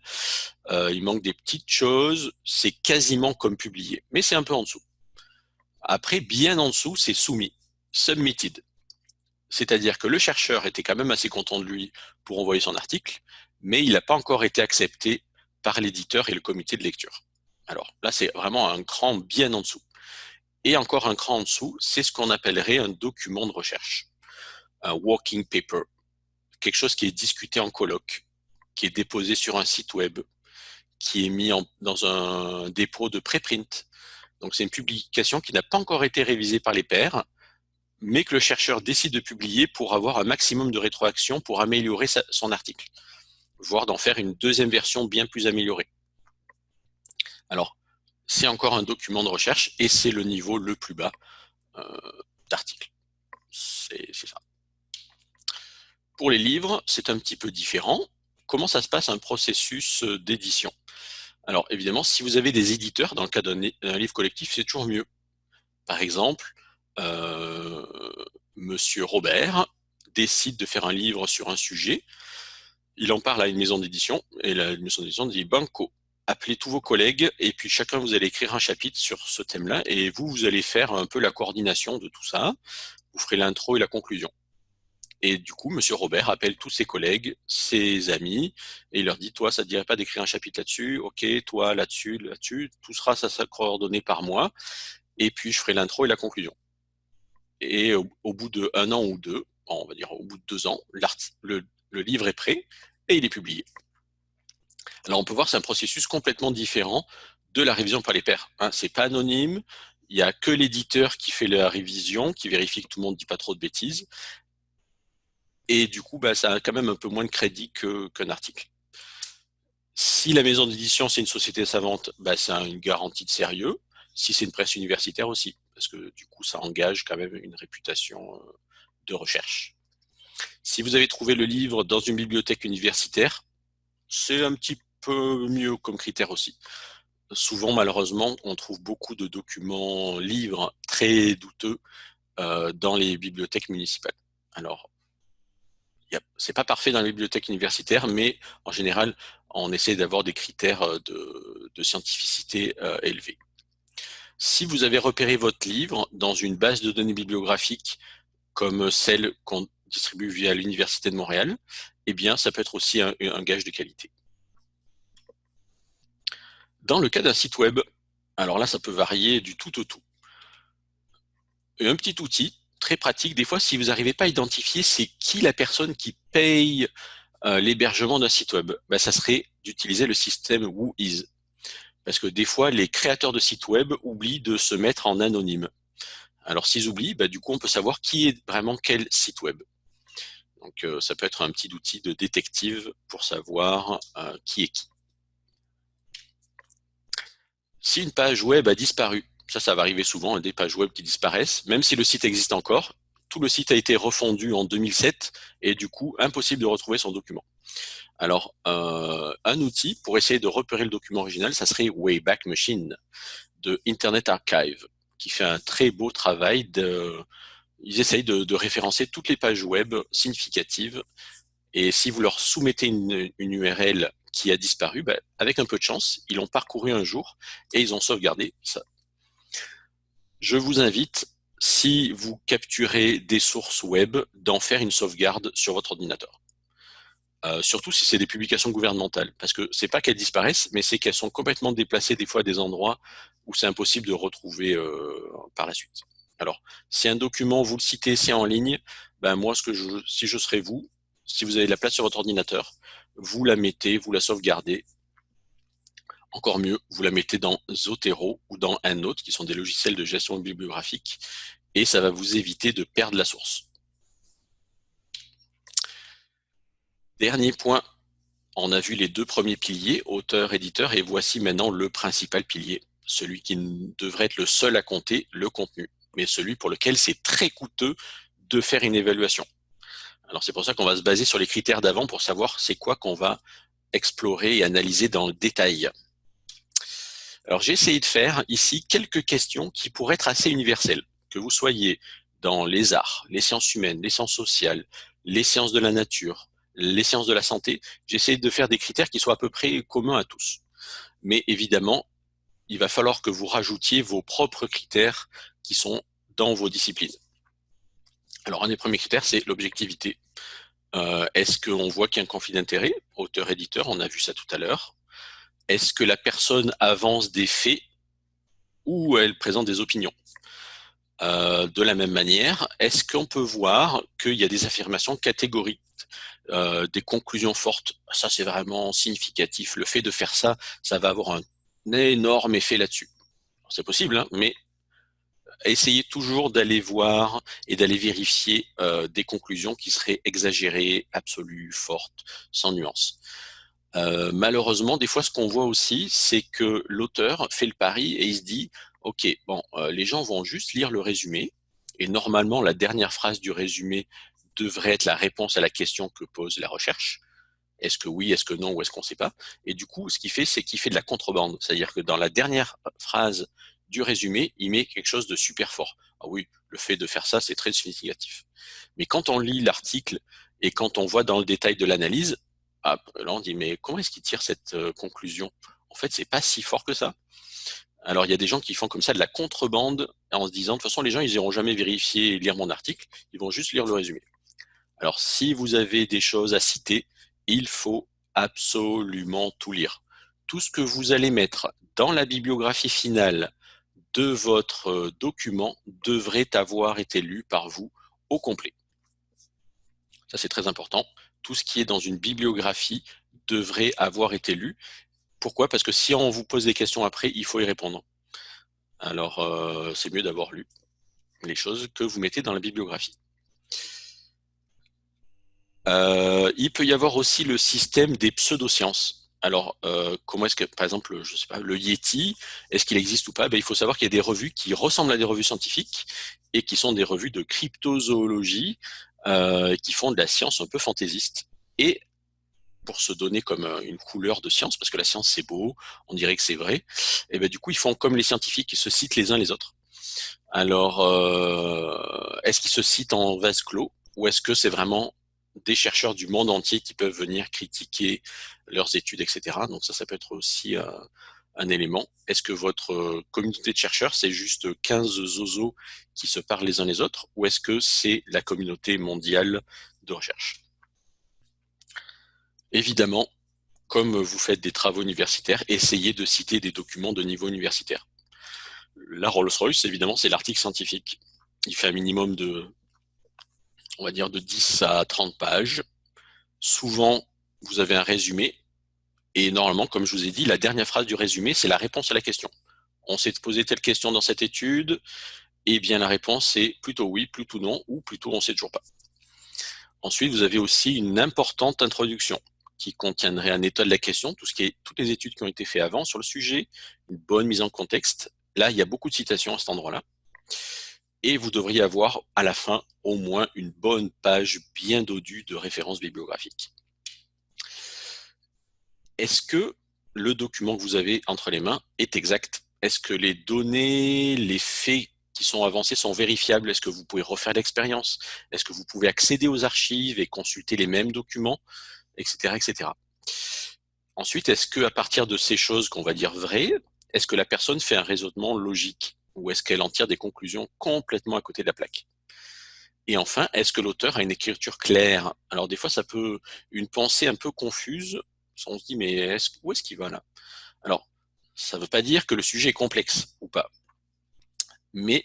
Euh, il manque des petites choses, c'est quasiment comme publié, mais c'est un peu en dessous. Après, bien en dessous, c'est soumis, submitted. C'est-à-dire que le chercheur était quand même assez content de lui pour envoyer son article, mais il n'a pas encore été accepté par l'éditeur et le comité de lecture. Alors là, c'est vraiment un cran bien en dessous. Et encore un cran en dessous, c'est ce qu'on appellerait un document de recherche, un walking paper, quelque chose qui est discuté en colloque, qui est déposé sur un site web, qui est mis dans un dépôt de préprint. Donc c'est une publication qui n'a pas encore été révisée par les pairs, mais que le chercheur décide de publier pour avoir un maximum de rétroaction pour améliorer son article, voire d'en faire une deuxième version bien plus améliorée. Alors, c'est encore un document de recherche et c'est le niveau le plus bas euh, d'article. C'est ça. Pour les livres, c'est un petit peu différent comment ça se passe un processus euh, d'édition? Alors évidemment, si vous avez des éditeurs, dans le cas d'un livre collectif, c'est toujours mieux. Par exemple, euh, Monsieur Robert décide de faire un livre sur un sujet, il en parle à une maison d'édition, et la maison d'édition dit « Banco, appelez tous vos collègues, et puis chacun vous allez écrire un chapitre sur ce thème-là, et vous, vous allez faire un peu la coordination de tout ça, vous ferez l'intro et la conclusion. Et du coup, Monsieur Robert appelle tous ses collègues, ses amis, et il leur dit, toi, ça te dirait pas d'écrire un chapitre là-dessus, ok, toi, là-dessus, là-dessus, tout sera ça sera coordonné par moi, et puis je ferai l'intro et la conclusion. Et au, bout de un an ou deux, on va dire au bout de deux ans, le, le livre est prêt et il est publié. Alors on peut voir c'est un processus complètement différent de la révision par les pairs. Hein. C'est pas anonyme, il n'y a que l'éditeur qui fait la révision, qui vérifie que tout le monde ne dit pas trop de bêtises, et du coup, bah, ça a quand même un peu moins de crédit qu'un article. Si la maison d'édition, c'est une société savante, bah, c'est une garantie de sérieux. Si c'est une presse universitaire aussi, parce que du coup, ça engage quand même une réputation euh, de recherche. Si vous avez trouvé le livre dans une bibliothèque universitaire, c'est un petit peu mieux comme critère aussi. Souvent, malheureusement, on trouve beaucoup de documents livres très douteux euh, dans les bibliothèques municipales. Alors, c'est pas parfait dans les bibliothèques universitaires, mais en général, on essaie d'avoir des critères euh, de, scientificité élevés. Si vous avez repéré votre livre dans une base de données bibliographique comme celle qu'on distribue via l'Université de Montréal, eh bien, ça peut être aussi un, gage de qualité. Dans le cas d'un site web, alors là, ça peut varier du tout au tout. un petit outil très pratique, des fois, si vous n'arrivez pas à identifier c'est qui la personne qui paye euh, l'hébergement d'un site web, ben, ça serait d'utiliser le système WhoIs. Parce que des fois, les créateurs de sites web oublient de se mettre en anonyme. Alors s'ils oublient, ben, du coup, on peut savoir qui est vraiment quel site web. Donc euh, ça peut être un petit outil de détective pour savoir euh, qui est qui. Si une page web a disparu, ça, ça va arriver souvent, des pages web qui disparaissent, même si le site existe encore, tout le site a été refondu en 2007 et du coup, impossible de retrouver son document. Alors, euh, un outil pour essayer de repérer le document original, ça serait Wayback Machine de Internet Archive, qui fait un très beau travail. De, ils essayent de, référencer toutes les pages web significatives. Et si vous leur soumettez une, URL qui a disparu, ben, avec un peu de chance, ils l'ont parcouru un jour et ils ont sauvegardé ça. Je vous invite si vous capturez des sources web, d'en faire une sauvegarde sur votre ordinateur. Euh, surtout si c'est des publications gouvernementales, parce que c'est pas qu'elles disparaissent, mais c'est qu'elles sont complètement déplacées des fois à des endroits où c'est impossible de retrouver euh, par la suite. Alors, si un document, vous le citez, c'est en ligne, ben moi, ce que je, si je serais vous, si vous avez la place sur votre ordinateur, vous la mettez, vous la sauvegardez, encore mieux, vous la mettez dans Zotero ou dans un autre, qui sont des logiciels de gestion bibliographique, et ça va vous éviter de perdre la source. Dernier point, on a vu les deux premiers piliers, auteur, éditeur, et voici maintenant le principal pilier, celui qui devrait être le seul à compter, le contenu, mais celui pour lequel c'est très coûteux de faire une évaluation. Alors c'est pour ça qu'on va se baser sur les critères d'avant pour savoir c'est quoi qu'on va explorer et analyser dans le détail. Alors j'ai essayé de faire ici quelques questions qui pourraient être assez universelles, que vous soyez dans les arts, les sciences humaines, les sciences sociales, les sciences de la nature, les sciences de la santé, j'ai essayé de faire des critères qui soient à peu près communs à tous. Mais évidemment, il va falloir que vous rajoutiez vos propres critères qui sont dans vos disciplines. Alors un des premiers critères, c'est l'objectivité. Euh, est-ce qu'on voit qu'il y a un conflit d'intérêt Auteur-éditeur, on a vu ça tout à l'heure est-ce que la personne avance des faits ou elle présente des opinions? Euh, De la même manière, est-ce qu'on peut voir qu'il y a des affirmations catégoriques, euh, des conclusions fortes? Ça, c'est vraiment significatif. Le fait de faire ça, ça va avoir un énorme effet là-dessus. C'est possible, hein, mais essayez toujours d'aller voir et d'aller vérifier euh, des conclusions qui seraient exagérées, absolues, fortes, sans nuance. Malheureusement, des fois, ce qu'on voit aussi, c'est que l'auteur fait le pari et il se dit, OK, bon, euh, les gens vont juste lire le résumé, et normalement, la dernière phrase du résumé devrait être la réponse à la question que pose la recherche. Est-ce que oui, est-ce que non, ou est-ce qu'on ne sait pas? Et du coup, ce qu'il fait, c'est qu'il fait de la contrebande. C'est-à-dire que dans la dernière phrase du résumé, il met quelque chose de super fort. Ah oui, le fait de faire ça, c'est très significatif. Mais quand on lit l'article et quand on voit dans le détail de l'analyse, ah, là, on dit, mais comment est-ce qu'il tire cette euh, conclusion? En fait, c'est pas si fort que ça. Alors, il y a des gens qui font comme ça de la contrebande en se disant, de toute façon, les gens, ils iront jamais vérifier et lire mon article, ils vont juste lire le résumé. Alors, si vous avez des choses à citer, il faut absolument tout lire. Tout ce que vous allez mettre dans la bibliographie finale de votre euh, document devrait avoir été lu par vous au complet. Ça, c'est très important tout ce qui est dans une bibliographie devrait avoir été lu. Pourquoi? Parce que si on vous pose des questions après, il faut y répondre. Alors, euh, c'est mieux d'avoir lu les choses que vous mettez dans la bibliographie. Euh, il peut y avoir aussi le système des pseudosciences. Alors, euh, comment est-ce que, par exemple, je sais pas, le Yeti, est-ce qu'il existe ou pas? Ben, Il faut savoir qu'il y a des revues qui ressemblent à des revues scientifiques et qui sont des revues de cryptozoologie qui font de la science un peu fantaisiste. Et pour se donner comme euh, une couleur de science, parce que la science c'est beau, on dirait que c'est vrai, et ben du coup ils font comme les scientifiques, ils se citent les uns les autres. Alors, euh, est-ce qu'ils se citent en vase clos ou est-ce que c'est vraiment des chercheurs du monde entier qui peuvent venir critiquer leurs études, etc. Donc ça, ça peut être aussi euh, un élément. Est-ce que votre communauté de chercheurs, c'est juste 15 zozos qui se parlent les uns les autres, ou est-ce que c'est la communauté mondiale de recherche? Évidemment, comme vous faites des travaux universitaires, essayez de citer des documents de niveau universitaire. La Rolls-Royce, évidemment, c'est l'article scientifique. Il fait un minimum de on va dire de 10 à 30 pages. Souvent, vous avez un résumé. Et normalement, comme je vous ai dit, la dernière phrase du résumé, c'est la réponse à la question. On s'est posé telle question dans cette étude, et eh bien la réponse est plutôt oui, plutôt non, ou plutôt on ne sait toujours pas. Ensuite, vous avez aussi une importante introduction qui contiendrait un état de la question, tout ce qui est, toutes les études qui ont été faites avant sur le sujet, une bonne mise en contexte. Là, il y a beaucoup de citations à cet endroit-là. Et vous devriez avoir à la fin au moins une bonne page bien dodue de références bibliographiques. Est-ce que le document que vous avez entre les mains est exact? Est-ce que les données, les faits qui sont avancés sont vérifiables? Est-ce que vous pouvez refaire l'expérience? Est-ce que vous pouvez accéder aux archives et consulter les mêmes documents? Etc. Ensuite, est-ce qu'à partir de ces choses qu'on va dire vraies, est-ce que la personne fait un raisonnement logique ou est-ce qu'elle en tire des conclusions complètement à côté de la plaque? Et enfin, est-ce que l'auteur a une écriture claire? Alors des fois, ça peut une pensée un peu confuse. On se dit, mais est où est-ce qu'il va là? Alors, ça ne veut pas dire que le sujet est complexe ou pas. Mais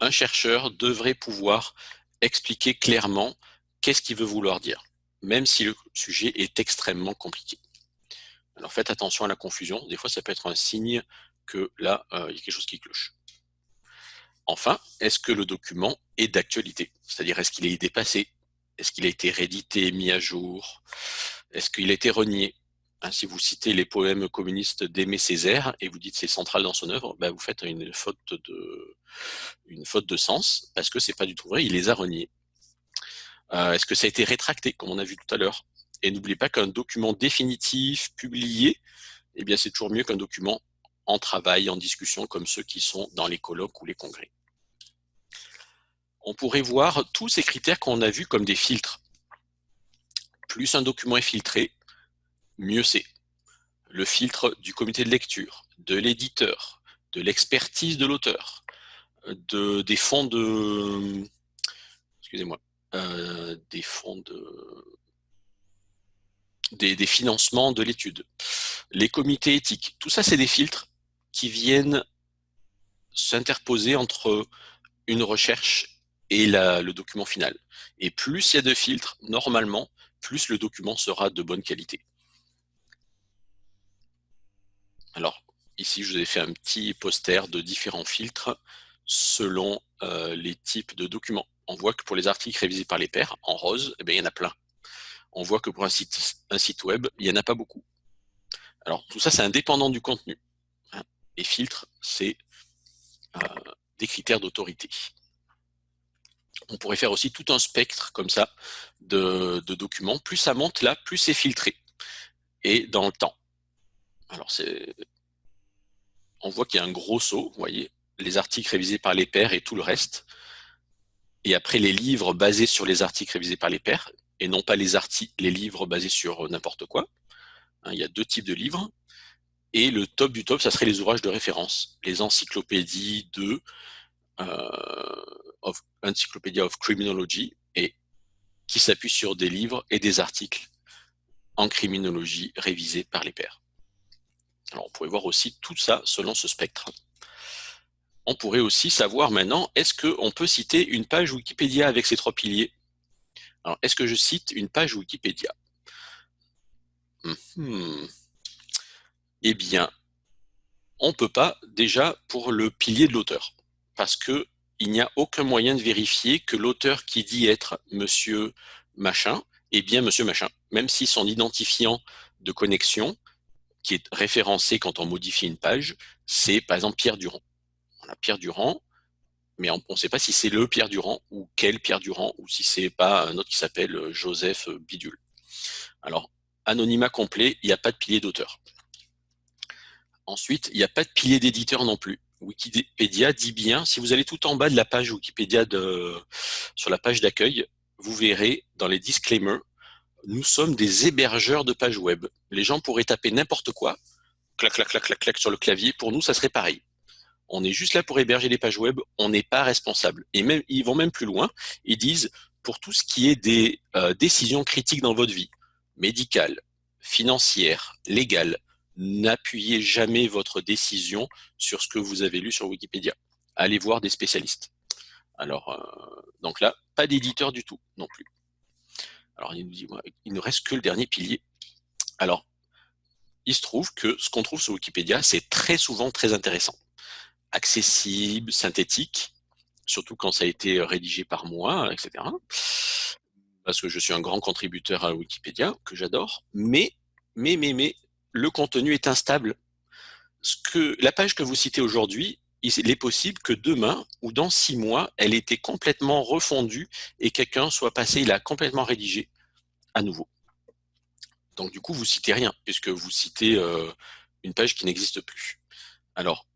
un chercheur devrait pouvoir expliquer clairement qu'est-ce qu'il veut vouloir dire, même si le sujet est extrêmement compliqué. Alors faites attention à la confusion, des fois ça peut être un signe que là, euh, il y a quelque chose qui cloche. Enfin, est-ce que le document est d'actualité? C'est-à-dire, est-ce qu'il est dépassé? Est-ce qu'il a été réédité, mis à jour? Est-ce qu'il a été renié? Hein, Si vous citez les poèmes communistes d'Aimé Césaire et vous dites c'est central dans son œuvre, ben vous faites une faute de, une faute de sens parce que c'est pas du tout vrai, il les a reniés. Euh, est-ce que ça a été rétracté, comme on a vu tout à l'heure? Et n'oubliez pas qu'un document définitif, publié, eh bien c'est toujours mieux qu'un document en travail, en discussion, comme ceux qui sont dans les colloques ou les congrès on pourrait voir tous ces critères qu'on a vus comme des filtres. Plus un document est filtré, mieux c'est. Le filtre du comité de lecture, de l'éditeur, de l'expertise de l'auteur, de, des fonds de... Excusez-moi. Euh, des fonds de... Des, financements de l'étude, les comités éthiques, tout ça c'est des filtres qui viennent s'interposer entre une recherche et le document final. Et plus il y a de filtres, normalement, plus le document sera de bonne qualité. Alors, ici, je vous ai fait un petit poster de différents filtres selon euh, les types de documents. On voit que pour les articles révisés par les pairs, en rose, eh bien, il y en a plein. On voit que pour un site, web, il n'y en a pas beaucoup. Alors, tout ça, c'est indépendant du contenu. Hein. Les filtres, c'est euh, des critères d'autorité on pourrait faire aussi tout un spectre comme ça de, documents. Plus ça monte là, plus c'est filtré. Et dans le temps. Alors c'est, on voit qu'il y a un gros saut, vous voyez, les articles révisés par les pairs et tout le reste. Et après les livres basés sur les articles révisés par les pairs, et non pas les, livres basés sur n'importe quoi. Hein, il y a deux types de livres. Et le top du top, ça serait les ouvrages de référence, les encyclopédies de euh, of Encyclopedia of Criminology et qui s'appuie sur des livres et des articles en criminologie révisés par les pairs. Alors on pourrait voir aussi tout ça selon ce spectre. On pourrait aussi savoir maintenant, est-ce qu'on peut citer une page Wikipédia avec ces trois piliers? Alors, est-ce que je cite une page Wikipédia? Hmm. Eh bien, on ne peut pas déjà pour le pilier de l'auteur, parce que il n'y a aucun moyen de vérifier que l'auteur qui dit être monsieur machin est bien monsieur machin, même si son identifiant de connexion qui est référencé quand on modifie une page, c'est par exemple Pierre Durand. Pierre Durand, mais on ne sait pas si c'est le Pierre Durand ou quel Pierre Durand, ou si c'est pas un autre qui s'appelle euh, Joseph Bidule. Alors, anonymat complet, il n'y a pas de pilier d'auteur. Ensuite, il n'y a pas de pilier d'éditeur non plus. Wikipédia dit bien, si vous allez tout en bas de la page Wikipédia sur la page d'accueil, vous verrez dans les disclaimers, nous sommes des hébergeurs de pages web. Les gens pourraient taper n'importe quoi, clac, clac, clac, clac, clac sur le clavier. Pour nous, ça serait pareil. On est juste là pour héberger les pages web, on n'est pas responsable. Et même, ils vont même plus loin, ils disent, pour tout ce qui est des euh, décisions critiques dans votre vie, médicale, financière, légale, n'appuyez jamais votre décision sur ce que vous avez lu sur Wikipédia. Allez voir des spécialistes. Alors, euh, donc là, pas d'éditeur du tout non plus. Alors, il nous dit, il ne reste que le dernier pilier. Alors, il se trouve que ce qu'on trouve sur Wikipédia, c'est très souvent très intéressant. Accessible, synthétique, surtout quand ça a été rédigé par moi, etc. Parce que je suis un grand contributeur à Wikipédia, que j'adore. Mais, mais, mais, mais, le contenu est instable. Ce que, la page que vous citez aujourd'hui, il est possible que demain ou dans six mois, elle ait été complètement refondue et quelqu'un soit passé, il a complètement rédigé à nouveau. Donc du coup, vous citez rien, puisque vous citez euh, une page qui n'existe plus. Alors,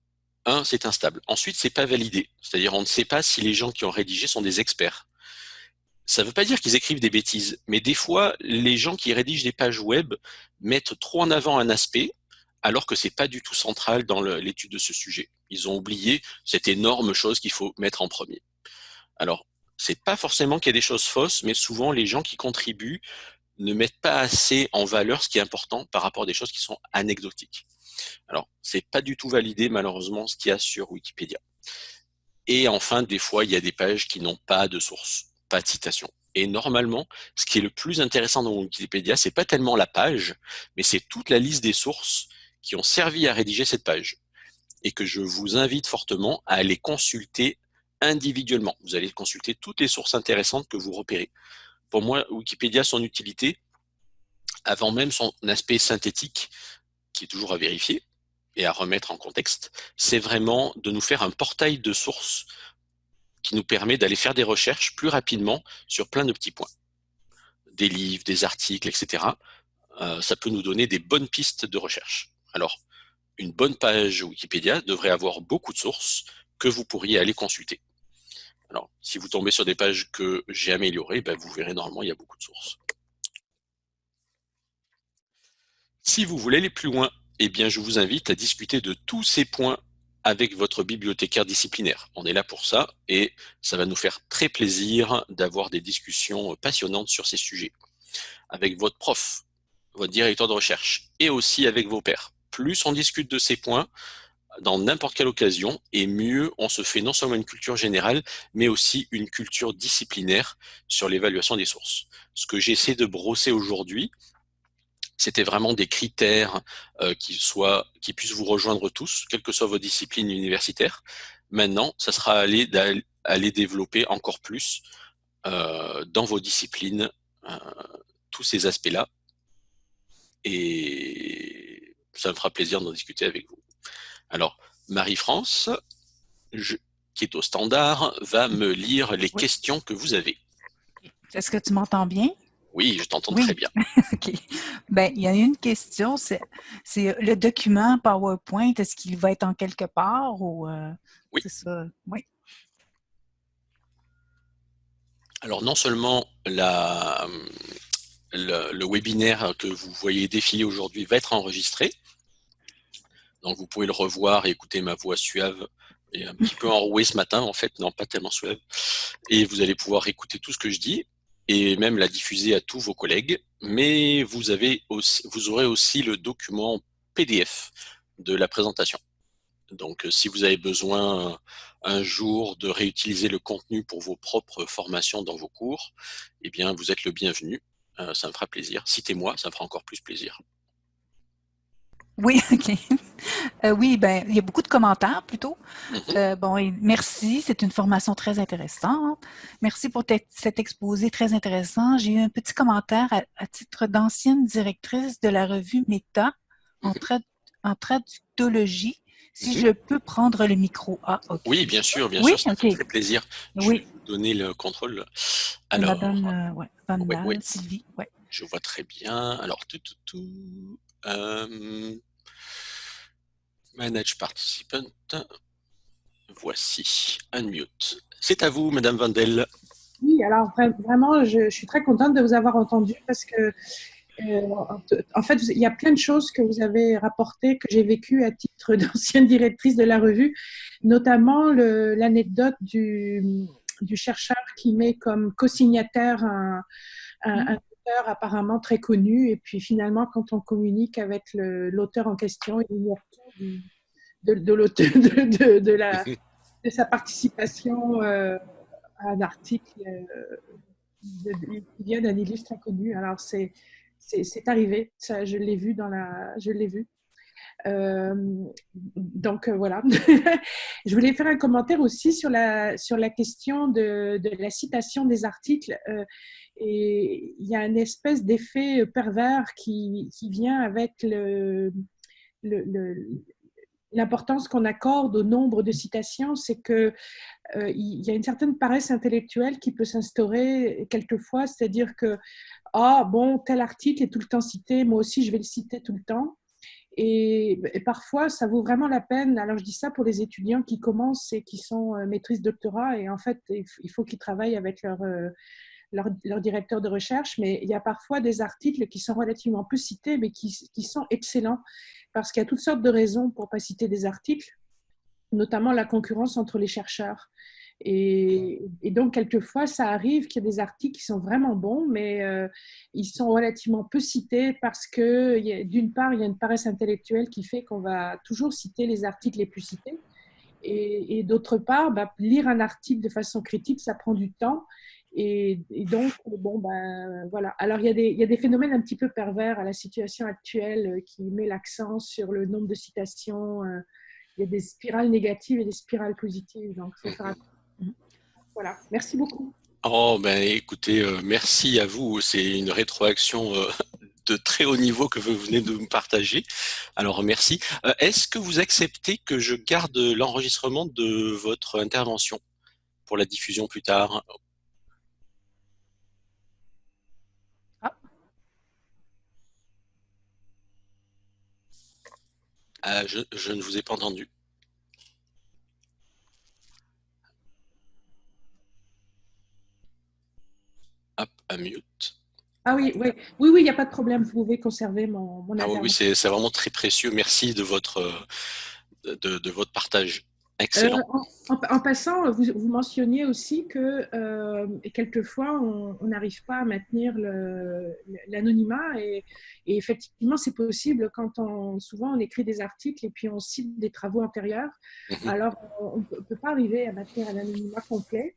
un, c'est instable. Ensuite, c'est pas validé. C'est-à-dire, on ne sait pas si les gens qui ont rédigé sont des experts. Ça ne veut pas dire qu'ils écrivent des bêtises, mais des fois, les gens qui rédigent des pages web mettent trop en avant un aspect, alors que c'est pas du tout central dans l'étude de ce sujet. Ils ont oublié cette énorme chose qu'il faut mettre en premier. Alors, c'est pas forcément qu'il y a des choses fausses, mais souvent les gens qui contribuent ne mettent pas assez en valeur ce qui est important par rapport à des choses qui sont anecdotiques. Alors, c'est pas du tout validé malheureusement ce qu'il y a sur Wikipédia. Et enfin, des fois, il y a des pages qui n'ont pas de source, pas de citation. Et normalement, ce qui est le plus intéressant dans Wikipédia, c'est pas tellement la page, mais c'est toute la liste des sources qui ont servi à rédiger cette page. Et que je vous invite fortement à aller consulter individuellement. Vous allez consulter toutes les sources intéressantes que vous repérez. Pour moi, Wikipédia, son utilité, avant même son aspect synthétique, qui est toujours à vérifier et à remettre en contexte, c'est vraiment de nous faire un portail de sources qui nous permet d'aller faire des recherches plus rapidement sur plein de petits points. Des livres, des articles, etc. Euh, ça peut nous donner des bonnes pistes de recherche. Alors, une bonne page Wikipédia devrait avoir beaucoup de sources que vous pourriez aller consulter. Alors, si vous tombez sur des pages que j'ai améliorées, ben, vous verrez normalement, il y a beaucoup de sources. Si vous voulez aller plus loin, eh bien, je vous invite à discuter de tous ces points avec votre bibliothécaire disciplinaire. On est là pour ça et ça va nous faire très plaisir d'avoir des discussions passionnantes sur ces sujets. Avec votre prof, votre directeur de recherche et aussi avec vos pairs. Plus on discute de ces points, dans n'importe quelle occasion, et mieux on se fait non seulement une culture générale, mais aussi une culture disciplinaire sur l'évaluation des sources. Ce que j'essaie de brosser aujourd'hui, c'était vraiment des critères euh, qui, soient, qui puissent vous rejoindre tous, quelle que soit vos disciplines universitaires. Maintenant, ça sera aller, aller développer encore plus euh, dans vos disciplines euh, tous ces aspects-là. Et ça me fera plaisir d'en discuter avec vous. Alors, Marie-France, qui est au standard, va me lire les questions que vous avez. Est-ce que tu m'entends bien? Oui, je t'entends très bien. OK. Ben, il y a une question, c'est le document PowerPoint, est-ce qu'il va être en quelque part ou euh, oui. ça? Oui. Alors non seulement la, le, le, webinaire que vous voyez défiler aujourd'hui va être enregistré, donc vous pouvez le revoir et écouter ma voix suave et un petit peu enrouée ce matin, en fait, non pas tellement suave. Et vous allez pouvoir écouter tout ce que je dis et même la diffuser à tous vos collègues. Mais vous, avez aussi, vous aurez aussi le document PDF de la présentation. Donc si vous avez besoin un jour de réutiliser le contenu pour vos propres formations dans vos cours, eh bien vous êtes le bienvenu. Euh, ça me fera plaisir. Citez-moi, ça me fera encore plus plaisir. Oui, OK. Euh, oui, ben, il y a beaucoup de commentaires plutôt. Mhm. Euh, bon, merci, c'est une formation très intéressante. Merci pour cet exposé très intéressant. J'ai eu un petit commentaire à, titre d'ancienne directrice de la revue Méta. en, en traductologie, si Mhm. je peux prendre le micro. Ah, ok. Oui, bien sûr, bien Oui, sûr, ça me ok. fait très plaisir. Je Oui. vais vous donner le contrôle. Alors, Madame euh, Van ouais. Sylvie. Ouais. je vois très bien. Alors, tout, tout, tout. Manage participant. Voici, unmute. C'est à vous, Madame Vandel. Oui, alors vra- vraiment, je, suis très contente de vous avoir entendu parce que, euh, en- fait, il y a plein de choses que vous avez rapportées que j'ai vécues à titre d'ancienne directrice de la revue, notamment l'anecdote du, chercheur qui met comme co-signataire un, un, un apparemment très connu, et puis finalement, quand on communique avec l'auteur en question, il tout du- de, l'auteur, de, la, de sa participation euh, à un article euh, qui vient d'un illustre inconnu. Alors, c'est c'est- c'est arrivé, ça, je l'ai vu dans la, je l'ai vu. Euh, donc euh, voilà. je voulais faire un commentaire aussi sur la, sur la question de, la citation des articles. Euh, et il y a une espèce d'effet pervers qui, qui vient avec l'importance qu'on accorde au nombre de citations, c'est que euh, il y a une certaine paresse intellectuelle qui peut s'instaurer quelquefois, c'est-à-dire que ah bon tel article est tout le temps cité, moi aussi je vais le citer tout le temps. Et, parfois, ça vaut vraiment la peine. Alors, je dis ça pour les étudiants qui commencent et qui sont euh, maîtrises doctorat. Et en fait, il faut qu'ils travaillent avec leur, euh, leur, leur directeur de recherche. Mais il y a parfois des articles qui sont relativement peu cités, mais qui, qui sont excellents. Parce qu'il y a toutes sortes de raisons pour ne pas citer des articles, notamment la concurrence entre les chercheurs. Et, donc, quelquefois, ça arrive qu'il y a des articles qui sont vraiment bons, mais euh, ils sont relativement peu cités parce que, d'une part, il y a une paresse intellectuelle qui fait qu'on va toujours citer les articles les plus cités. Et, d'autre part, bah, lire un article de façon critique, ça prend du temps. Et, donc, bon, ben voilà. Alors, il y, a des, phénomènes un petit peu pervers à la situation actuelle euh, qui met l'accent sur le nombre de citations. euh, il y a des spirales négatives et des spirales positives. Donc, il faut faire. Voilà. Merci beaucoup. Oh, ben écoutez, euh, merci à vous. C'est une rétroaction euh, de très haut niveau que vous venez de me partager. Alors, merci. Euh, Est-ce que vous acceptez que je garde l'enregistrement de votre intervention pour la diffusion plus tard? Ah. Je, je ne vous ai pas entendu. Mute. Ah oui, oui, oui, oui, il n'y a pas de problème. Vous pouvez conserver mon, mon Ah oui, intervention. oui, c'est vraiment très précieux. Merci de votre, euh, de, de votre partage. Excellent. Euh, en, en- en passant, vous, vous mentionniez aussi que euh, quelquefois, on n'arrive pas à maintenir l'anonymat et, et effectivement, c'est possible quand on, souvent on écrit des articles et puis on cite des travaux antérieurs. Mhm. Alors, on ne peut pas arriver à maintenir un anonymat complet.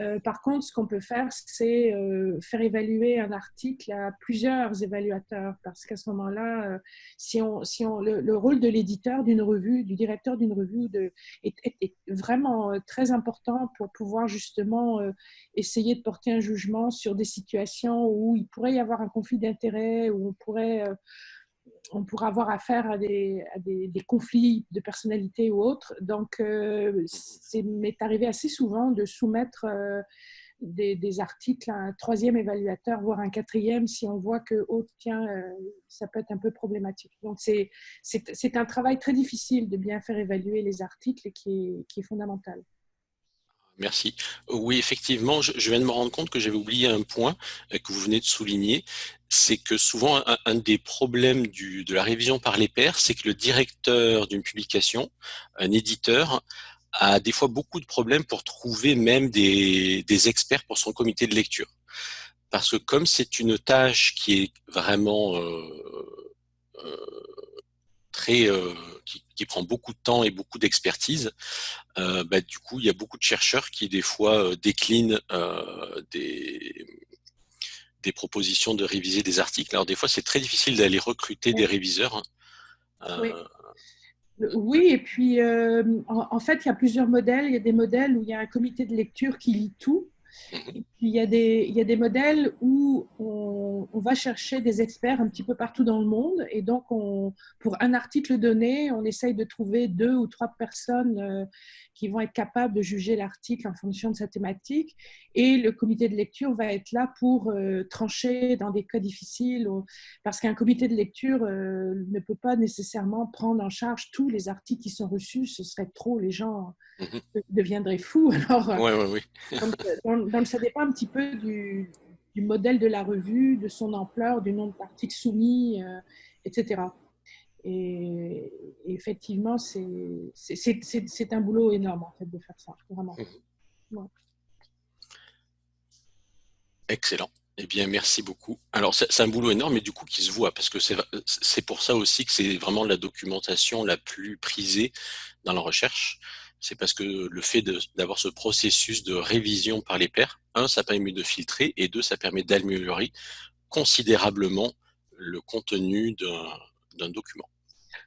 Euh, par contre, ce qu'on peut faire, c'est euh, faire évaluer un article à plusieurs évaluateurs, parce qu'à ce moment-là, euh, si on, si on, le, le rôle de l'éditeur d'une revue, du directeur d'une revue, de, est, est- est vraiment euh, très important pour pouvoir justement euh, essayer de porter un jugement sur des situations où il pourrait y avoir un conflit d'intérêts, où on pourrait, on pourrait avoir affaire à des, conflits de personnalité ou autres. Donc, euh, c'est m'est arrivé assez souvent de soumettre euh, des, articles à un troisième évaluateur, voire un quatrième, si on voit que, oh, tiens, euh, ça peut être un peu problématique. Donc, c'est un travail très difficile de bien faire évaluer les articles qui qui est fondamental. Merci. Oui, effectivement, je, viens de me rendre compte que j'avais oublié un point euh, que vous venez de souligner. C'est que souvent, un, des problèmes de la révision par les pairs, c'est que le directeur d'une publication, un éditeur, a des fois beaucoup de problèmes pour trouver même des, des experts pour son comité de lecture. Parce que comme c'est une tâche qui est vraiment euh, euh, euh, qui, prend beaucoup de temps et beaucoup d'expertise, euh, bah, du coup, il y a beaucoup de chercheurs qui, des fois, euh, déclinent des, propositions de réviser des articles. Alors, des fois, c'est très difficile d'aller recruter des réviseurs. hein. Oui. Oui, et puis en fait, il y a plusieurs modèles. Il y a des modèles où il y a un comité de lecture qui lit tout. Mhm. Et il y, a des, il y a des modèles où on, on, va chercher des experts un petit peu partout dans le monde. Et donc, on, pour un article donné, on essaye de trouver deux ou trois personnes euh, qui vont être capables de juger l'article en fonction de sa thématique. Et le comité de lecture va être là pour euh, trancher dans des cas difficiles. parce qu'un comité de lecture euh, ne peut pas nécessairement prendre en charge tous les articles qui sont reçus. Ce serait trop. Les gens mhm. deviendraient fous. Alors, ouais, ouais, oui. donc, donc, ça dépend un petit peu du, modèle de la revue, de son ampleur, du nombre d'articles soumis, euh, etc. Et, effectivement, c'est un boulot énorme en fait de faire ça, vraiment. Mmh. Excellent. Eh bien, merci beaucoup. Alors, c'est un boulot énorme, mais du coup, qui se voit, parce que c'est pour ça aussi que c'est vraiment la documentation la plus prisée dans la recherche c'est parce que le fait d'avoir ce processus de révision par les pairs, un, ça permet de filtrer, et deux, ça permet d'améliorer considérablement le contenu d'un document.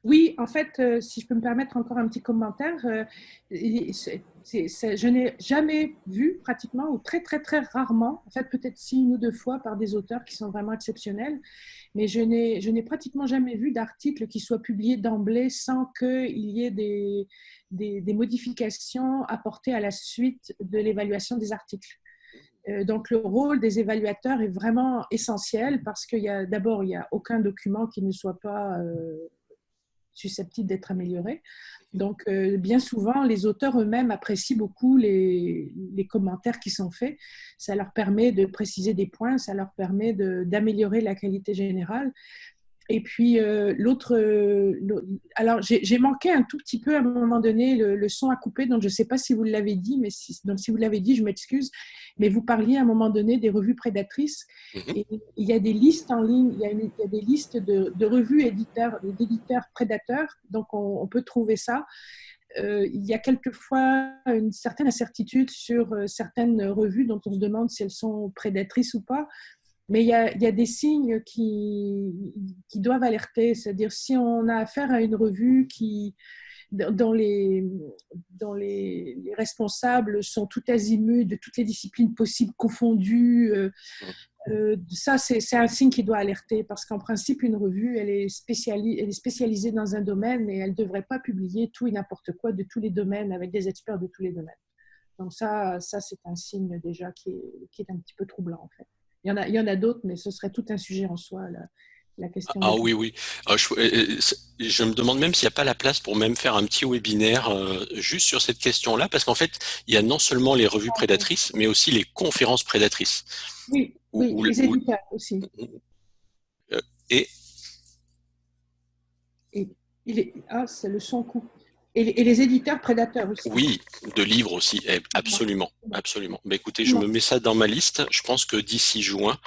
Oui, en fait, euh, si je peux me permettre encore un petit commentaire, euh, je n'ai jamais vu pratiquement, ou très très très rarement, en fait peut-être si une ou deux fois par des auteurs qui sont vraiment exceptionnels, mais je n'ai pratiquement jamais vu d'article qui soit publié d'emblée sans qu'il y ait des, des, modifications apportées à la suite de l'évaluation des articles. Euh, donc, le rôle des évaluateurs est vraiment essentiel parce qu'il y a d'abord, il n'y a aucun document qui ne soit pas susceptibles d'être améliorés. Donc, euh, bien souvent, les auteurs eux-mêmes apprécient beaucoup les, commentaires qui sont faits. Ça leur permet de préciser des points, ça leur permet d'améliorer la qualité générale. Et puis, euh, l'autre. Euh, alors, j'ai manqué un tout petit peu à un moment donné le, son à couper, donc je ne sais pas si vous l'avez dit, mais si, donc, si vous l'avez dit, je m'excuse. Mais vous parliez à un moment donné des revues prédatrices. Et il y a des listes en ligne, il y a, il y a des listes de, de revues éditeurs, d'éditeurs prédateurs, donc on, on, peut trouver ça. Euh, il y a quelquefois une certaine incertitude sur certaines revues dont on se demande si elles sont prédatrices ou pas. Mais il y, a, des signes qui, doivent alerter. C'est-à-dire, si on a affaire à une revue qui, dans les, responsables sont tout azimuts de toutes les disciplines possibles confondues, euh, euh, ça, c'est un signe qui doit alerter parce qu'en principe, une revue, elle est, spécialisée dans un domaine et elle ne devrait pas publier tout et n'importe quoi de tous les domaines avec des experts de tous les domaines. Donc ça, ça c'est un signe déjà qui est un petit peu troublant en fait. Il y en a, il y en a d'autres, mais ce serait tout un sujet en soi, la, question. Ah, oui, oui. Ah, je, je, me demande même s'il n'y a pas la place pour même faire un petit webinaire euh, juste sur cette question-là, parce qu'en fait, il y a non seulement les revues prédatrices, mais aussi les conférences prédatrices. Oui, oui les éditeurs aussi. Euh, et, et il est, ah, c'est le son coupe. Et, les éditeurs prédateurs aussi. Oui, de livres aussi, eh, absolument, absolument. Mais écoutez, je me mets ça dans ma liste. Je pense que d'ici juin,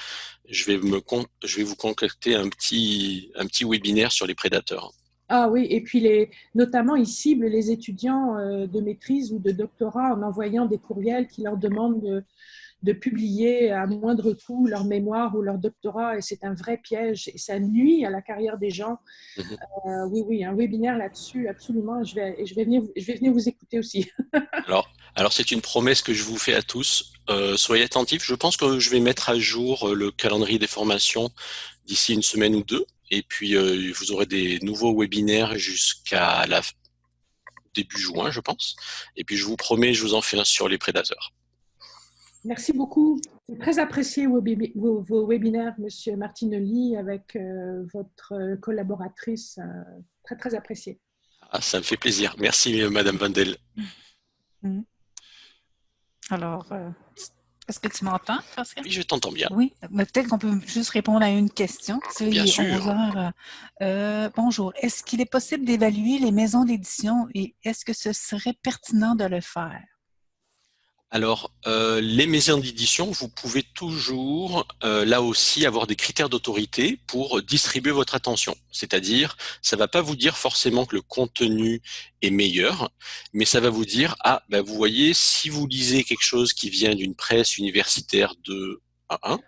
je vais, me je vais vous concocter un petit, un petit webinaire sur les prédateurs. Ah oui, et puis les, notamment, ils ciblent les étudiants euh, de maîtrise ou de doctorat en envoyant des courriels qui leur demandent de, de publier à moindre coût leur mémoire ou leur doctorat, et c'est un vrai piège, et ça nuit à la carrière des gens. Mhm. Euh, oui, oui, un webinaire là-dessus, absolument, je vais, je, vais venir, je vais venir vous écouter aussi. alors, alors c'est une promesse que je vous fais à tous. Euh, soyez attentifs, je pense que je vais mettre à jour euh, le calendrier des formations d'ici une semaine ou deux, et puis vous aurez des nouveaux webinaires jusqu'à la début juin, je pense. Et puis je vous promets, je vous en fais un sur les prédateurs. Merci beaucoup. C'est très apprécié vos, vos, webinaires, Monsieur Martinelli, avec euh, votre collaboratrice. Euh, très, très apprécié. Ah, ça me fait plaisir. Merci, Madame Vandel. Mm. Alors, euh, est-ce que tu m'entends, Oui, je t'entends bien. Oui, mais peut-être qu'on peut juste répondre à une question. Bien sûr. bonjour. Est-ce qu'il est possible d'évaluer les maisons d'édition et est-ce que ce serait pertinent de le faire? Alors, euh, les maisons d'édition, vous pouvez toujours, euh, là aussi, avoir des critères d'autorité pour distribuer votre attention. C'est-à-dire, ça va pas vous dire forcément que le contenu est meilleur, mais ça va vous dire, ah, ben vous voyez, si vous lisez quelque chose qui vient d'une presse universitaire de 1,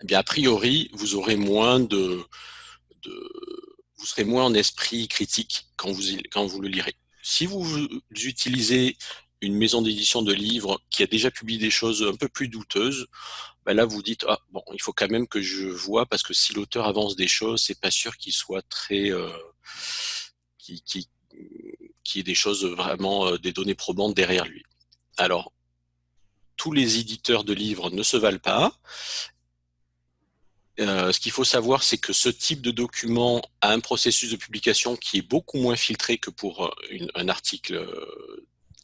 eh bien, a priori, vous aurez moins de, de, vous serez moins en esprit critique quand vous, quand vous le lirez. Si vous utilisez une maison d'édition de livres qui a déjà publié des choses un peu plus douteuses, ben là vous dites ah, bon il faut quand même que je vois parce que si l'auteur avance des choses c'est pas sûr qu'il soit très euh, qui, ait des choses vraiment euh, des données probantes derrière lui. Alors tous les éditeurs de livres ne se valent pas. Euh, ce qu'il faut savoir, c'est que ce type de document a un processus de publication qui est beaucoup moins filtré que pour un article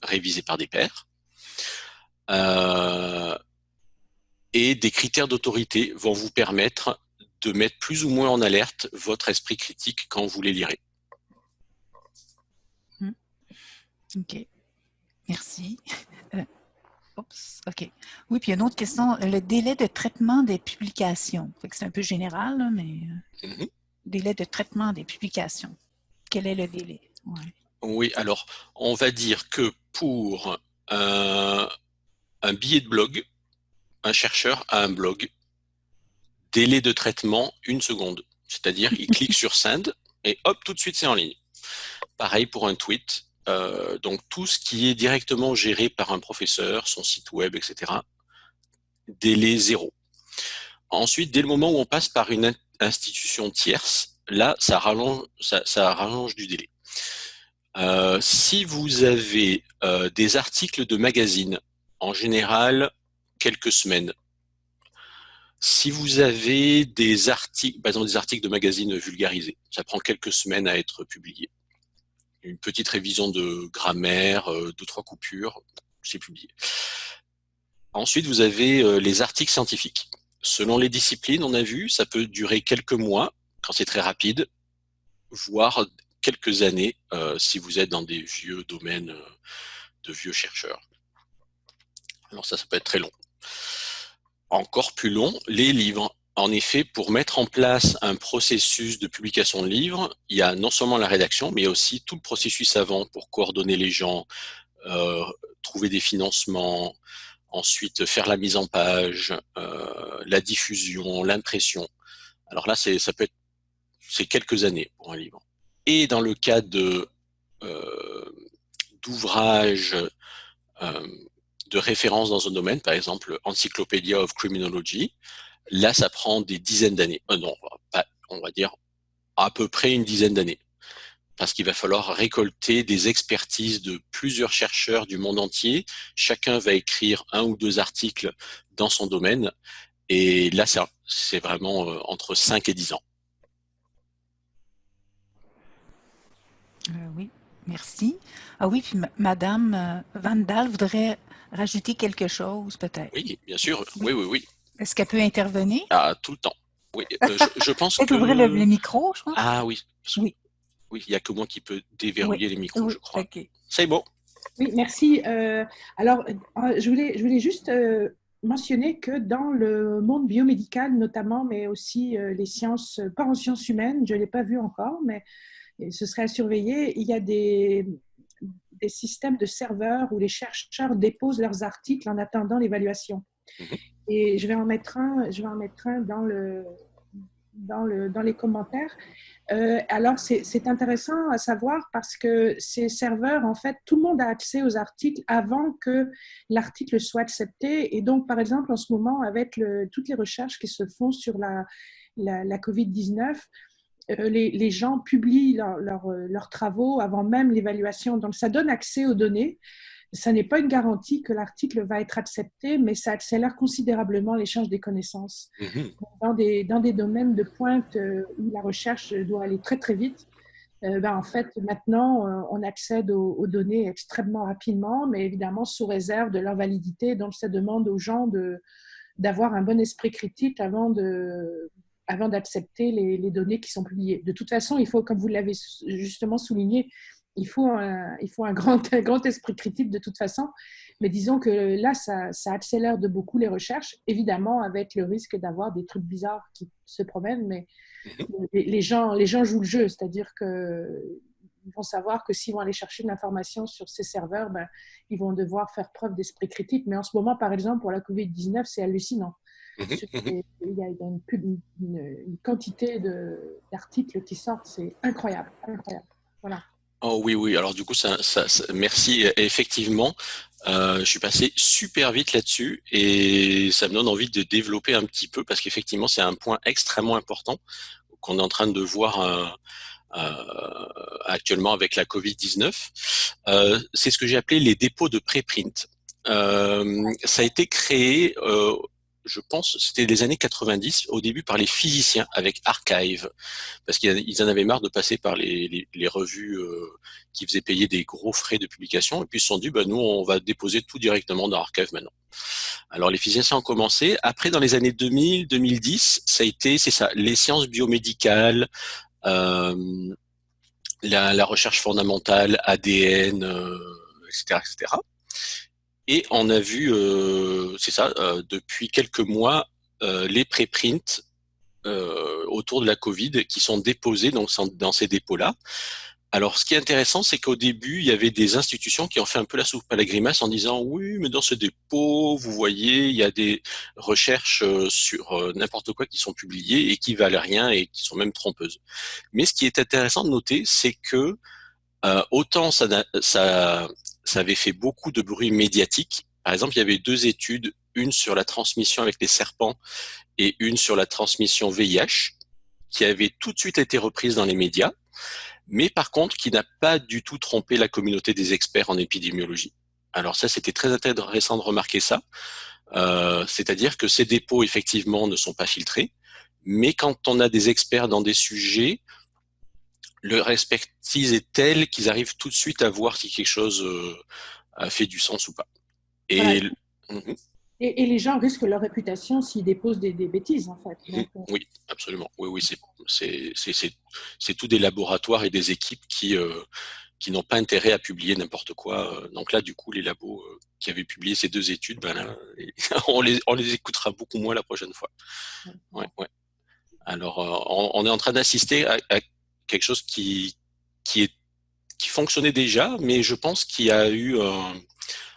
révisé par des pairs. Euh, et des critères d'autorité vont vous permettre de mettre plus ou moins en alerte votre esprit critique quand vous les lirez. Hmm. Ok, merci. Euh, ok. Oui, puis une autre question, le délai de traitement des publications. C'est un peu général, mais mm-hmm. délai de traitement des publications. Quel est le délai? Oui, alors on va dire que pour un billet de blog, un chercheur a un blog, délai de traitement, une seconde. C'est-à-dire, il clique sur Send et hop, tout de suite, c'est en ligne. Pareil pour un tweet. Euh, donc, tout ce qui est directement géré par un professeur, son site web, etc., délai zéro. Ensuite, dès le moment où on passe par une institution tierce, là, ça rallonge, ça rallonge du délai. Euh, si vous avez euh, des articles de magazine, en général, quelques semaines. Si vous avez des articles, par exemple des articles de magazine vulgarisés, ça prend quelques semaines à être publié. Une petite révision de grammaire, euh, deux, trois coupures, c'est publié. Ensuite, vous avez les articles scientifiques. Selon les disciplines, on a vu, ça peut durer quelques mois, quand c'est très rapide, voire quelques années euh, si vous êtes dans des vieux domaines euh, de vieux chercheurs. Alors ça, ça peut être très long. Encore plus long, les livres. En effet, pour mettre en place un processus de publication de livres, il y a non seulement la rédaction, mais aussi tout le processus avant pour coordonner les gens, euh, trouver des financements, ensuite faire la mise en page, la diffusion, l'impression. Alors là, ça peut être c'est quelques années pour un livre. Et dans le cas de euh, d'ouvrages euh, de référence dans un domaine, par exemple Encyclopedia of Criminology, là ça prend des dizaines d'années. Euh, non, on va dire à peu près une dizaine d'années. Parce qu'il va falloir récolter des expertises de plusieurs chercheurs du monde entier. Chacun va écrire un ou deux articles dans son domaine. Et là, c'est vraiment entre 5 et 10 ans. Euh, oui, merci. Ah oui, puis Madame euh, Vandal voudrait rajouter quelque chose, peut-être. Oui, bien sûr. Oui, oui, oui. Est-ce qu'elle peut intervenir? Ah, tout le temps. Oui, euh, je, pense que... ouvrir le, micro, je crois. Ah oui. Oui. Oui, il n'y a que moi qui peux déverrouiller les micros, je crois. C'est bon. Oui, merci. alors, je voulais, je voulais juste mentionner que dans le monde biomédical notamment, mais aussi les sciences, pas en sciences humaines, je ne l'ai pas vu encore, mais ce serait à surveiller. Il y a des, des systèmes de serveurs où les chercheurs déposent leurs articles en attendant l'évaluation. Mhm. Et je vais en mettre un, je vais en mettre un dans, le, dans, le, dans les commentaires. Euh, alors, c'est intéressant à savoir parce que ces serveurs, en fait, tout le monde a accès aux articles avant que l'article soit accepté. Et donc, par exemple, en ce moment, avec le, toutes les recherches qui se font sur la, la, la COVID-19, euh, les, gens publient euh, leurs travaux avant même l'évaluation. Donc, ça donne accès aux données. Ça n'est pas une garantie que l'article va être accepté, mais ça accélère considérablement l'échange des connaissances. Mhm. Dans, des, dans des domaines de pointe euh, où la recherche doit aller très, très vite, ben, en fait, maintenant, on accède aux, données extrêmement rapidement, mais évidemment sous réserve de leur validité. Donc, ça demande aux gens d'avoir un bon esprit critique avant de, avant d'accepter les, données qui sont publiées. De toute façon, il faut, comme vous l'avez justement souligné, il faut, un, il faut un, grand, grand esprit critique de toute façon. Mais disons que là, ça, accélère de beaucoup les recherches, évidemment avec le risque d'avoir des trucs bizarres qui se promènent, mais mhm. les, gens, les gens jouent le jeu, c'est-à-dire qu'ils vont savoir que s'ils vont aller chercher de l'information sur ces serveurs, ben, ils vont devoir faire preuve d'esprit critique. Mais en ce moment, par exemple, pour la COVID-19, c'est hallucinant. Mhm, mhm. Il y a une, une, quantité d'articles qui sortent, c'est incroyable, incroyable. Voilà. Oh oui, oui. Alors du coup, ça, ça, merci. Effectivement, je suis passé super vite là-dessus et ça me donne envie de développer un petit peu parce qu'effectivement, c'est un point extrêmement important qu'on est en train de voir actuellement avec la Covid-19. c'est ce que j'ai appelé les dépôts de préprint. ça a été créé je pense, c'était les années 90, au début par les physiciens avec Archive, parce qu'ils en avaient marre de passer par les, revues euh, qui faisaient payer des gros frais de publication, et puis ils se sont dit, bah, nous, on va déposer tout directement dans Archive maintenant. Alors les physiciens ont commencé. Après, dans les années 2000, 2010, ça a été, c'est ça, les sciences biomédicales, euh, la, recherche fondamentale, ADN, etc., etc. Et on a vu, euh, c'est ça, euh, depuis quelques mois, euh, les préprints autour de la Covid qui sont déposés donc, dans ces dépôts-là. Alors, ce qui est intéressant, c'est qu'au début, il y avait des institutions qui ont fait un peu la soupe à la grimace en disant oui, mais dans ce dépôt, vous voyez, il y a des recherches sur n'importe quoi qui sont publiées et qui valent rien et qui sont même trompeuses. Mais ce qui est intéressant de noter, c'est que autant ça, ça avait fait beaucoup de bruit médiatique. Par exemple, il y avait deux études, une sur la transmission avec les serpents et une sur la transmission VIH, qui avaient tout de suite été reprises dans les médias, mais par contre qui n'a pas du tout trompé la communauté des experts en épidémiologie. Alors ça, c'était très intéressant de remarquer ça. Euh, c'est-à-dire que ces dépôts, effectivement, ne sont pas filtrés, mais quand on a des experts dans des sujets, leur expertise est telle qu'ils arrivent tout de suite à voir si quelque chose euh, a fait du sens ou pas. Mhm. Et, et, les gens risquent leur réputation s'ils déposent des, bêtises, en fait. Mhm. Euh, oui, absolument. Oui, oui, c'est tout des laboratoires et des équipes qui, euh, qui n'ont pas intérêt à publier n'importe quoi. Donc là, du coup, les labos qui avaient publié ces deux études, ben on, les, on les écoutera beaucoup moins la prochaine fois. Ouais, ouais. Alors, on, est en train d'assister à quelque chose qui, qui, est, qui fonctionnait déjà, mais je pense qu'il y a eu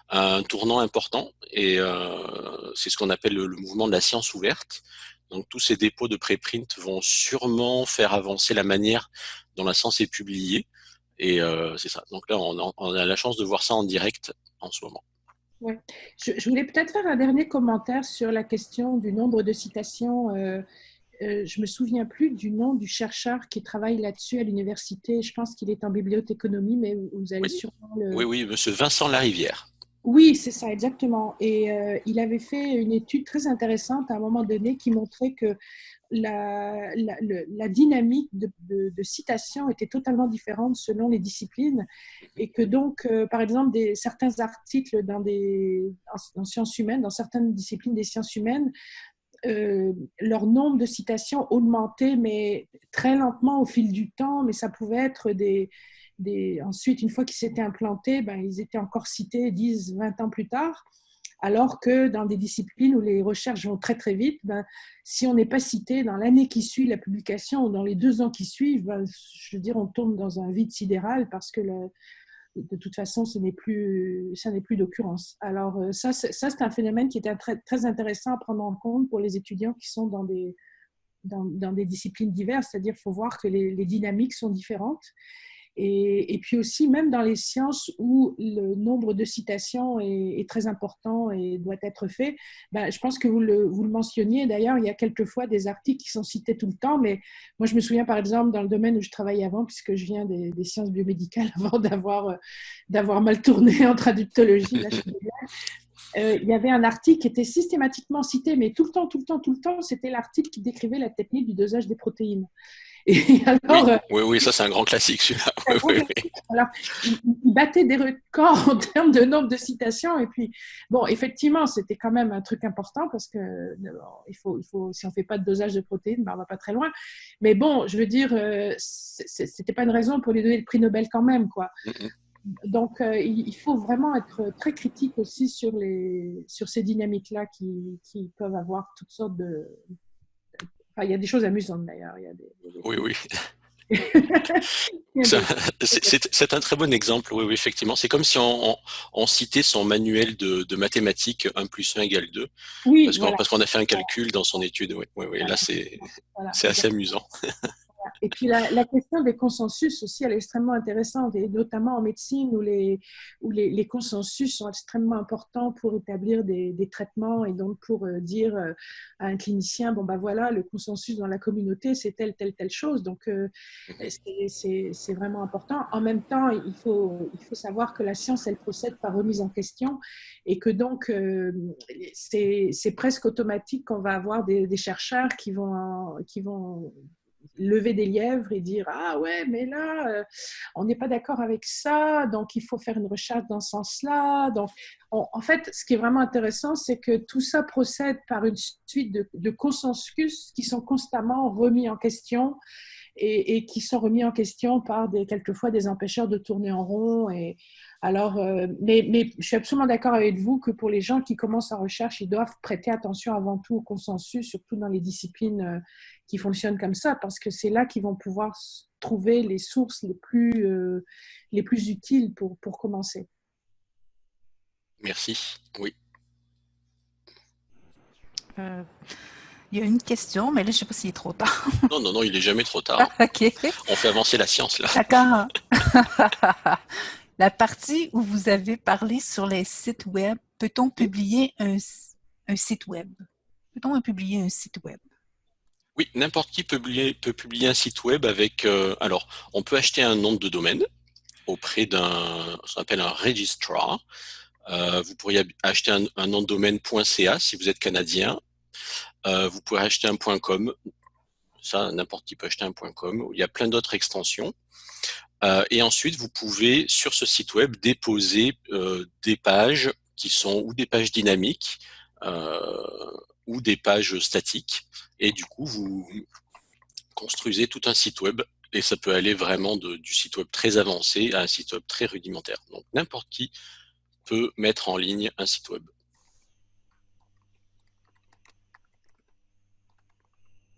un, tournant important et euh, c'est ce qu'on appelle le, mouvement de la science ouverte. Donc tous ces dépôts de préprint vont sûrement faire avancer la manière dont la science est publiée et euh, c'est ça. Donc là, on, a la chance de voir ça en direct en ce moment. Ouais. Je, voulais peut-être faire un dernier commentaire sur la question du nombre de citations. Euh, euh, je me souviens plus du nom du chercheur qui travaille là-dessus à l'université. Je pense qu'il est en bibliothéconomie, mais vous allez sûrement le... Oui, oui, monsieur Vincent Larivière. Oui, c'est ça, exactement. Et euh, il avait fait une étude très intéressante à un moment donné qui montrait que la, la, dynamique de, de, citation était totalement différente selon les disciplines et que donc, euh, par exemple, des, certains articles dans des, en, sciences humaines, dans certaines disciplines des sciences humaines, euh, leur nombre de citations augmentait, mais très lentement au fil du temps, mais ça pouvait être des... Ensuite, une fois qu'ils s'étaient implantés, ben, ils étaient encore cités 10, 20 ans plus tard. Alors que dans des disciplines où les recherches vont très très vite, ben, si on n'est pas cité dans l'année qui suit la publication ou dans les deux ans qui suivent, ben, je veux dire, on tombe dans un vide sidéral parce que de toute façon, ce n'est plus, ça n'est plus d'occurrence. Alors euh, ça, c'est un phénomène qui est très, intéressant à prendre en compte pour les étudiants qui sont dans des, dans, des disciplines diverses, c'est-à-dire faut voir que les, dynamiques sont différentes et, puis aussi, même dans les sciences où le nombre de citations est, très important et doit être fait, ben, je pense que vous le, mentionniez. D'ailleurs, il y a quelquefois des articles qui sont cités tout le temps, mais moi, je me souviens par exemple dans le domaine où je travaillais avant, puisque je viens des, sciences biomédicales avant d'avoir, d'avoir mal tourné en traductologie. Euh, il y avait un article qui était systématiquement cité, mais tout le temps, tout le temps, tout le temps, c'était l'article qui décrivait la technique du dosage des protéines. Euh, oui, oui, ça c'est un grand classique celui-là. alors, il, battait des records en termes de nombre de citations. Et puis, bon, effectivement, c'était quand même un truc important parce que il faut, il faut, si on ne fait pas de dosage de protéines, ben, on ne va pas très loin. Mais bon, je veux dire, euh, ce n'était pas une raison pour lui donner le prix Nobel quand même. quoi. Donc, euh, il faut vraiment être très critique aussi sur, les, sur ces dynamiques-là qui, qui peuvent avoir toutes sortes de, il y a des choses amusantes d'ailleurs. Oui, oui. c'est un très bon exemple, oui, oui effectivement. C'est comme si on, on, citait son manuel de, de, mathématiques 1 plus 1 égale 2. Oui, parce qu'on a fait un calcul dans son étude. Oui, oui, oui là, c'est assez amusant. Et puis la, question des consensus aussi, elle est extrêmement intéressante, et notamment en médecine où les, consensus sont extrêmement importants pour établir des, traitements et donc pour euh, dire euh, à un clinicien, bon ben voilà, le consensus dans la communauté, c'est telle, telle, telle chose. Donc euh, c'est vraiment important. En même temps, il faut, il faut savoir que la science, elle procède par remise en question et que donc c'est presque automatique qu'on va avoir des, des chercheurs qui vont, qui vont lever des lièvres et dire ah ouais mais là euh, on n'est pas d'accord avec ça donc il faut faire une recherche dans ce sens-là. Donc en fait ce qui est vraiment intéressant c'est que tout ça procède par une suite de, consensus qui sont constamment remis en question et, qui sont remis en question par des quelquefois des empêcheurs de tourner en rond et alors, euh, mais, mais, je suis absolument d'accord avec vous que pour les gens qui commencent en recherche, ils doivent prêter attention avant tout au consensus, surtout dans les disciplines euh, qui fonctionnent comme ça, parce que c'est là qu'ils vont pouvoir trouver les sources les plus, euh, les plus utiles pour, pour commencer. Merci. Oui. Il y a une question, mais là, je ne sais pas s'il est trop tard. non, non, non, il n'est jamais trop tard. OK. On fait avancer la science, là. D'accord. La partie où vous avez parlé sur les sites web, peut-on publier un, site web? Peut-on publier un site web? Oui, n'importe qui peut publier, un site web avec... Euh, alors, on peut acheter un nom de domaine auprès d'un... ce qu'on appelle un registrar. Euh, vous pourriez acheter un, nom de domaine.ca si vous êtes canadien. Euh, vous pouvez acheter un .com. Ça, n'importe qui peut acheter un .com. Il y a plein d'autres extensions. Euh, et ensuite, vous pouvez, sur ce site web, déposer euh, des pages qui sont ou des pages dynamiques ou des pages statiques. Et du coup, vous construisez tout un site web et ça peut aller vraiment du site web très avancé à un site web très rudimentaire. Donc, n'importe qui peut mettre en ligne un site web.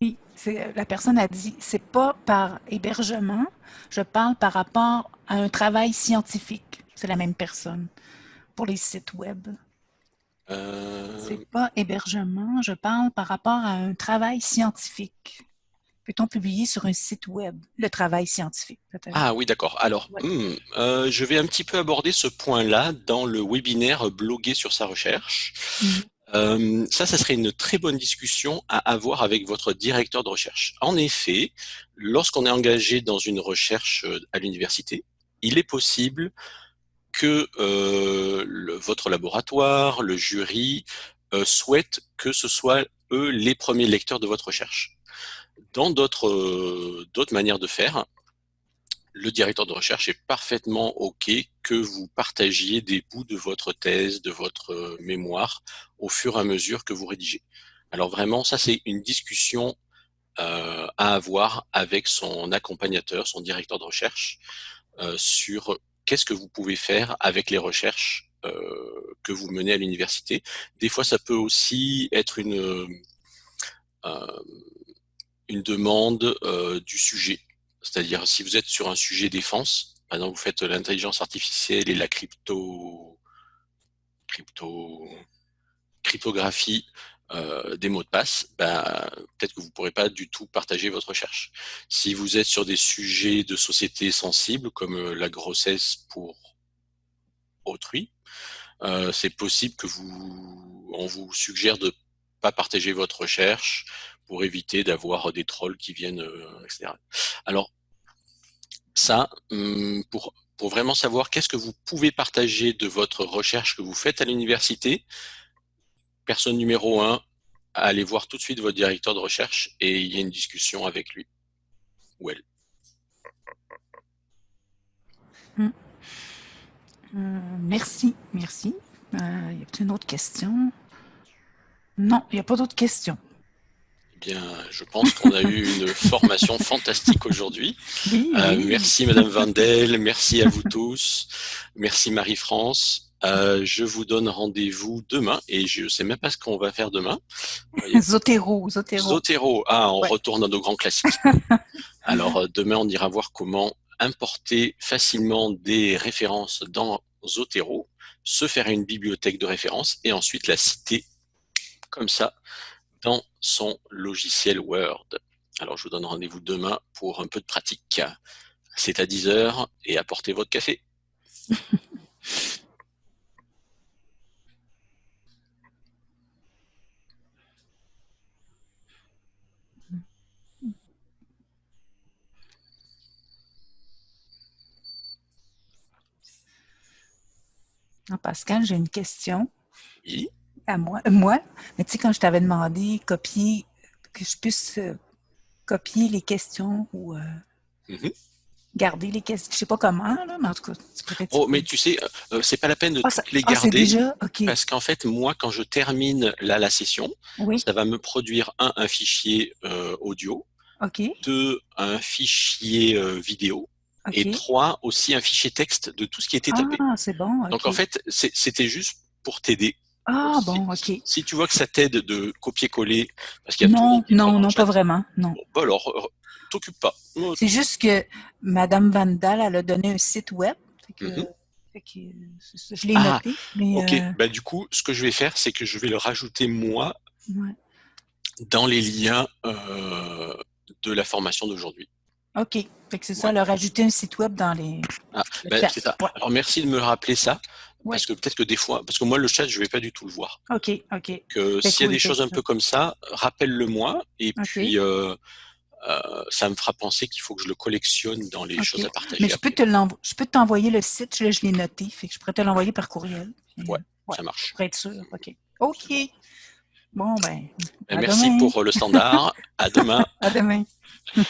Oui, la personne a dit, c'est pas par hébergement, je parle par rapport à un travail scientifique. C'est la même personne pour les sites web. Euh... C'est pas hébergement, je parle par rapport à un travail scientifique. Peut-on publier sur un site web le travail scientifique Ah oui, d'accord. Alors, hmm, euh, je vais un petit peu aborder ce point-là dans le webinaire Bloguer sur sa recherche. Mhm. Euh, ça, ça serait une très bonne discussion à avoir avec votre directeur de recherche. En effet, lorsqu'on est engagé dans une recherche euh, à l'université, il est possible que euh, votre laboratoire, le jury, euh, souhaite que ce soit eux les premiers lecteurs de votre recherche. Dans d'autres manières de faire, le directeur de recherche est parfaitement OK que vous partagiez des bouts de votre thèse, de votre euh, mémoire, au fur et à mesure que vous rédigez. Alors vraiment, ça c'est une discussion euh, à avoir avec son accompagnateur, son directeur de recherche, euh, sur qu'est-ce que vous pouvez faire avec les recherches euh, que vous menez à l'université. Des fois, ça peut aussi être une, euh, une demande euh, du sujet. C'est-à-dire, si vous êtes sur un sujet défense, par exemple, vous faites l'intelligence artificielle et la crypto, crypto, cryptographie euh, des mots de passe, ben, peut-être que vous ne pourrez pas du tout partager votre recherche. Si vous êtes sur des sujets de société sensibles, comme euh, la grossesse pour autrui, euh, c'est possible que vous, on vous suggère de pas partager votre recherche, pour éviter d'avoir des trolls qui viennent, euh, etc. Alors, ça, hum, pour, pour vraiment savoir qu'est-ce que vous pouvez partager de votre recherche que vous faites à l'université, personne numéro un, allez voir tout de suite votre directeur de recherche et il y a une discussion avec lui ou elle. Hum. Euh, merci, merci. Euh, y a une autre question? Non, il n'y a pas d'autres questions bien, je pense qu'on a eu une formation fantastique aujourd'hui. Euh, merci Madame Vandel, merci à vous tous, merci Marie-France. Euh, je vous donne rendez-vous demain et je ne sais même pas ce qu'on va faire demain. Zotero, Zotero. Zotero, ah, on retourne à nos grands classiques. Alors euh, demain, on ira voir comment importer facilement des références dans Zotero, se faire une bibliothèque de références et ensuite la citer comme ça dans son logiciel Word. Alors, je vous donne rendez-vous demain pour un peu de pratique. C'est à 10h et apportez votre café. Pascal, j'ai une question Oui. À moi. euh, Moi, mais tu sais, quand je t'avais demandé copier, que je puisse euh, copier les questions ou euh, Mhm. garder les questions, je sais pas comment, là, mais en tout cas, tu pourrais Oh, mais tu sais, euh, c'est pas la peine de Ah, ça- toutes les ah, garder. déjà, OK. Parce qu'en fait, moi, quand je termine là, la session, Oui, ça va me produire un, un fichier audio, deux, un fichier vidéo, et trois, aussi un fichier texte de tout ce qui était tapé. Ah, c'est bon, Donc en fait, c'était juste pour t'aider. Ah, si, bon, OK. si tu vois que ça t'aide de copier-coller, parce qu'il y a Non, non, non, pas vraiment, non. bon, bah alors, euh, t'occupe pas. C'est juste que Madame Vandal, elle a donné un site web. Fait que, Mhm. fait que, je l'ai Ah, noté. Mais, Ok, euh, bah du coup, ce que je vais faire, c'est que je vais le rajouter moi ouais. dans les liens euh, de la formation d'aujourd'hui. OK. Fait que c'est ça, leur rajouter un site web dans les. Ah, le c'est ça. Ouais. Alors merci de me rappeler ça, Ouais. parce que peut-être que des fois, parce que moi le chat, je vais pas du tout le voir. OK, OK. Que Fait s'il y a des fait choses un peu comme ça, rappelle-le moi, et puis euh, euh, ça me fera penser qu'il faut que je le collectionne dans les choses à partager. Mais je peux, te je peux t'envoyer le site, je l'ai noté. Fait que je pourrais te l'envoyer par courriel. Ouais. euh, ouais. Ça marche. Pour être sûr. OK. OK. Bon, ben. Ben, merci demain. pour le standard. à demain. À demain.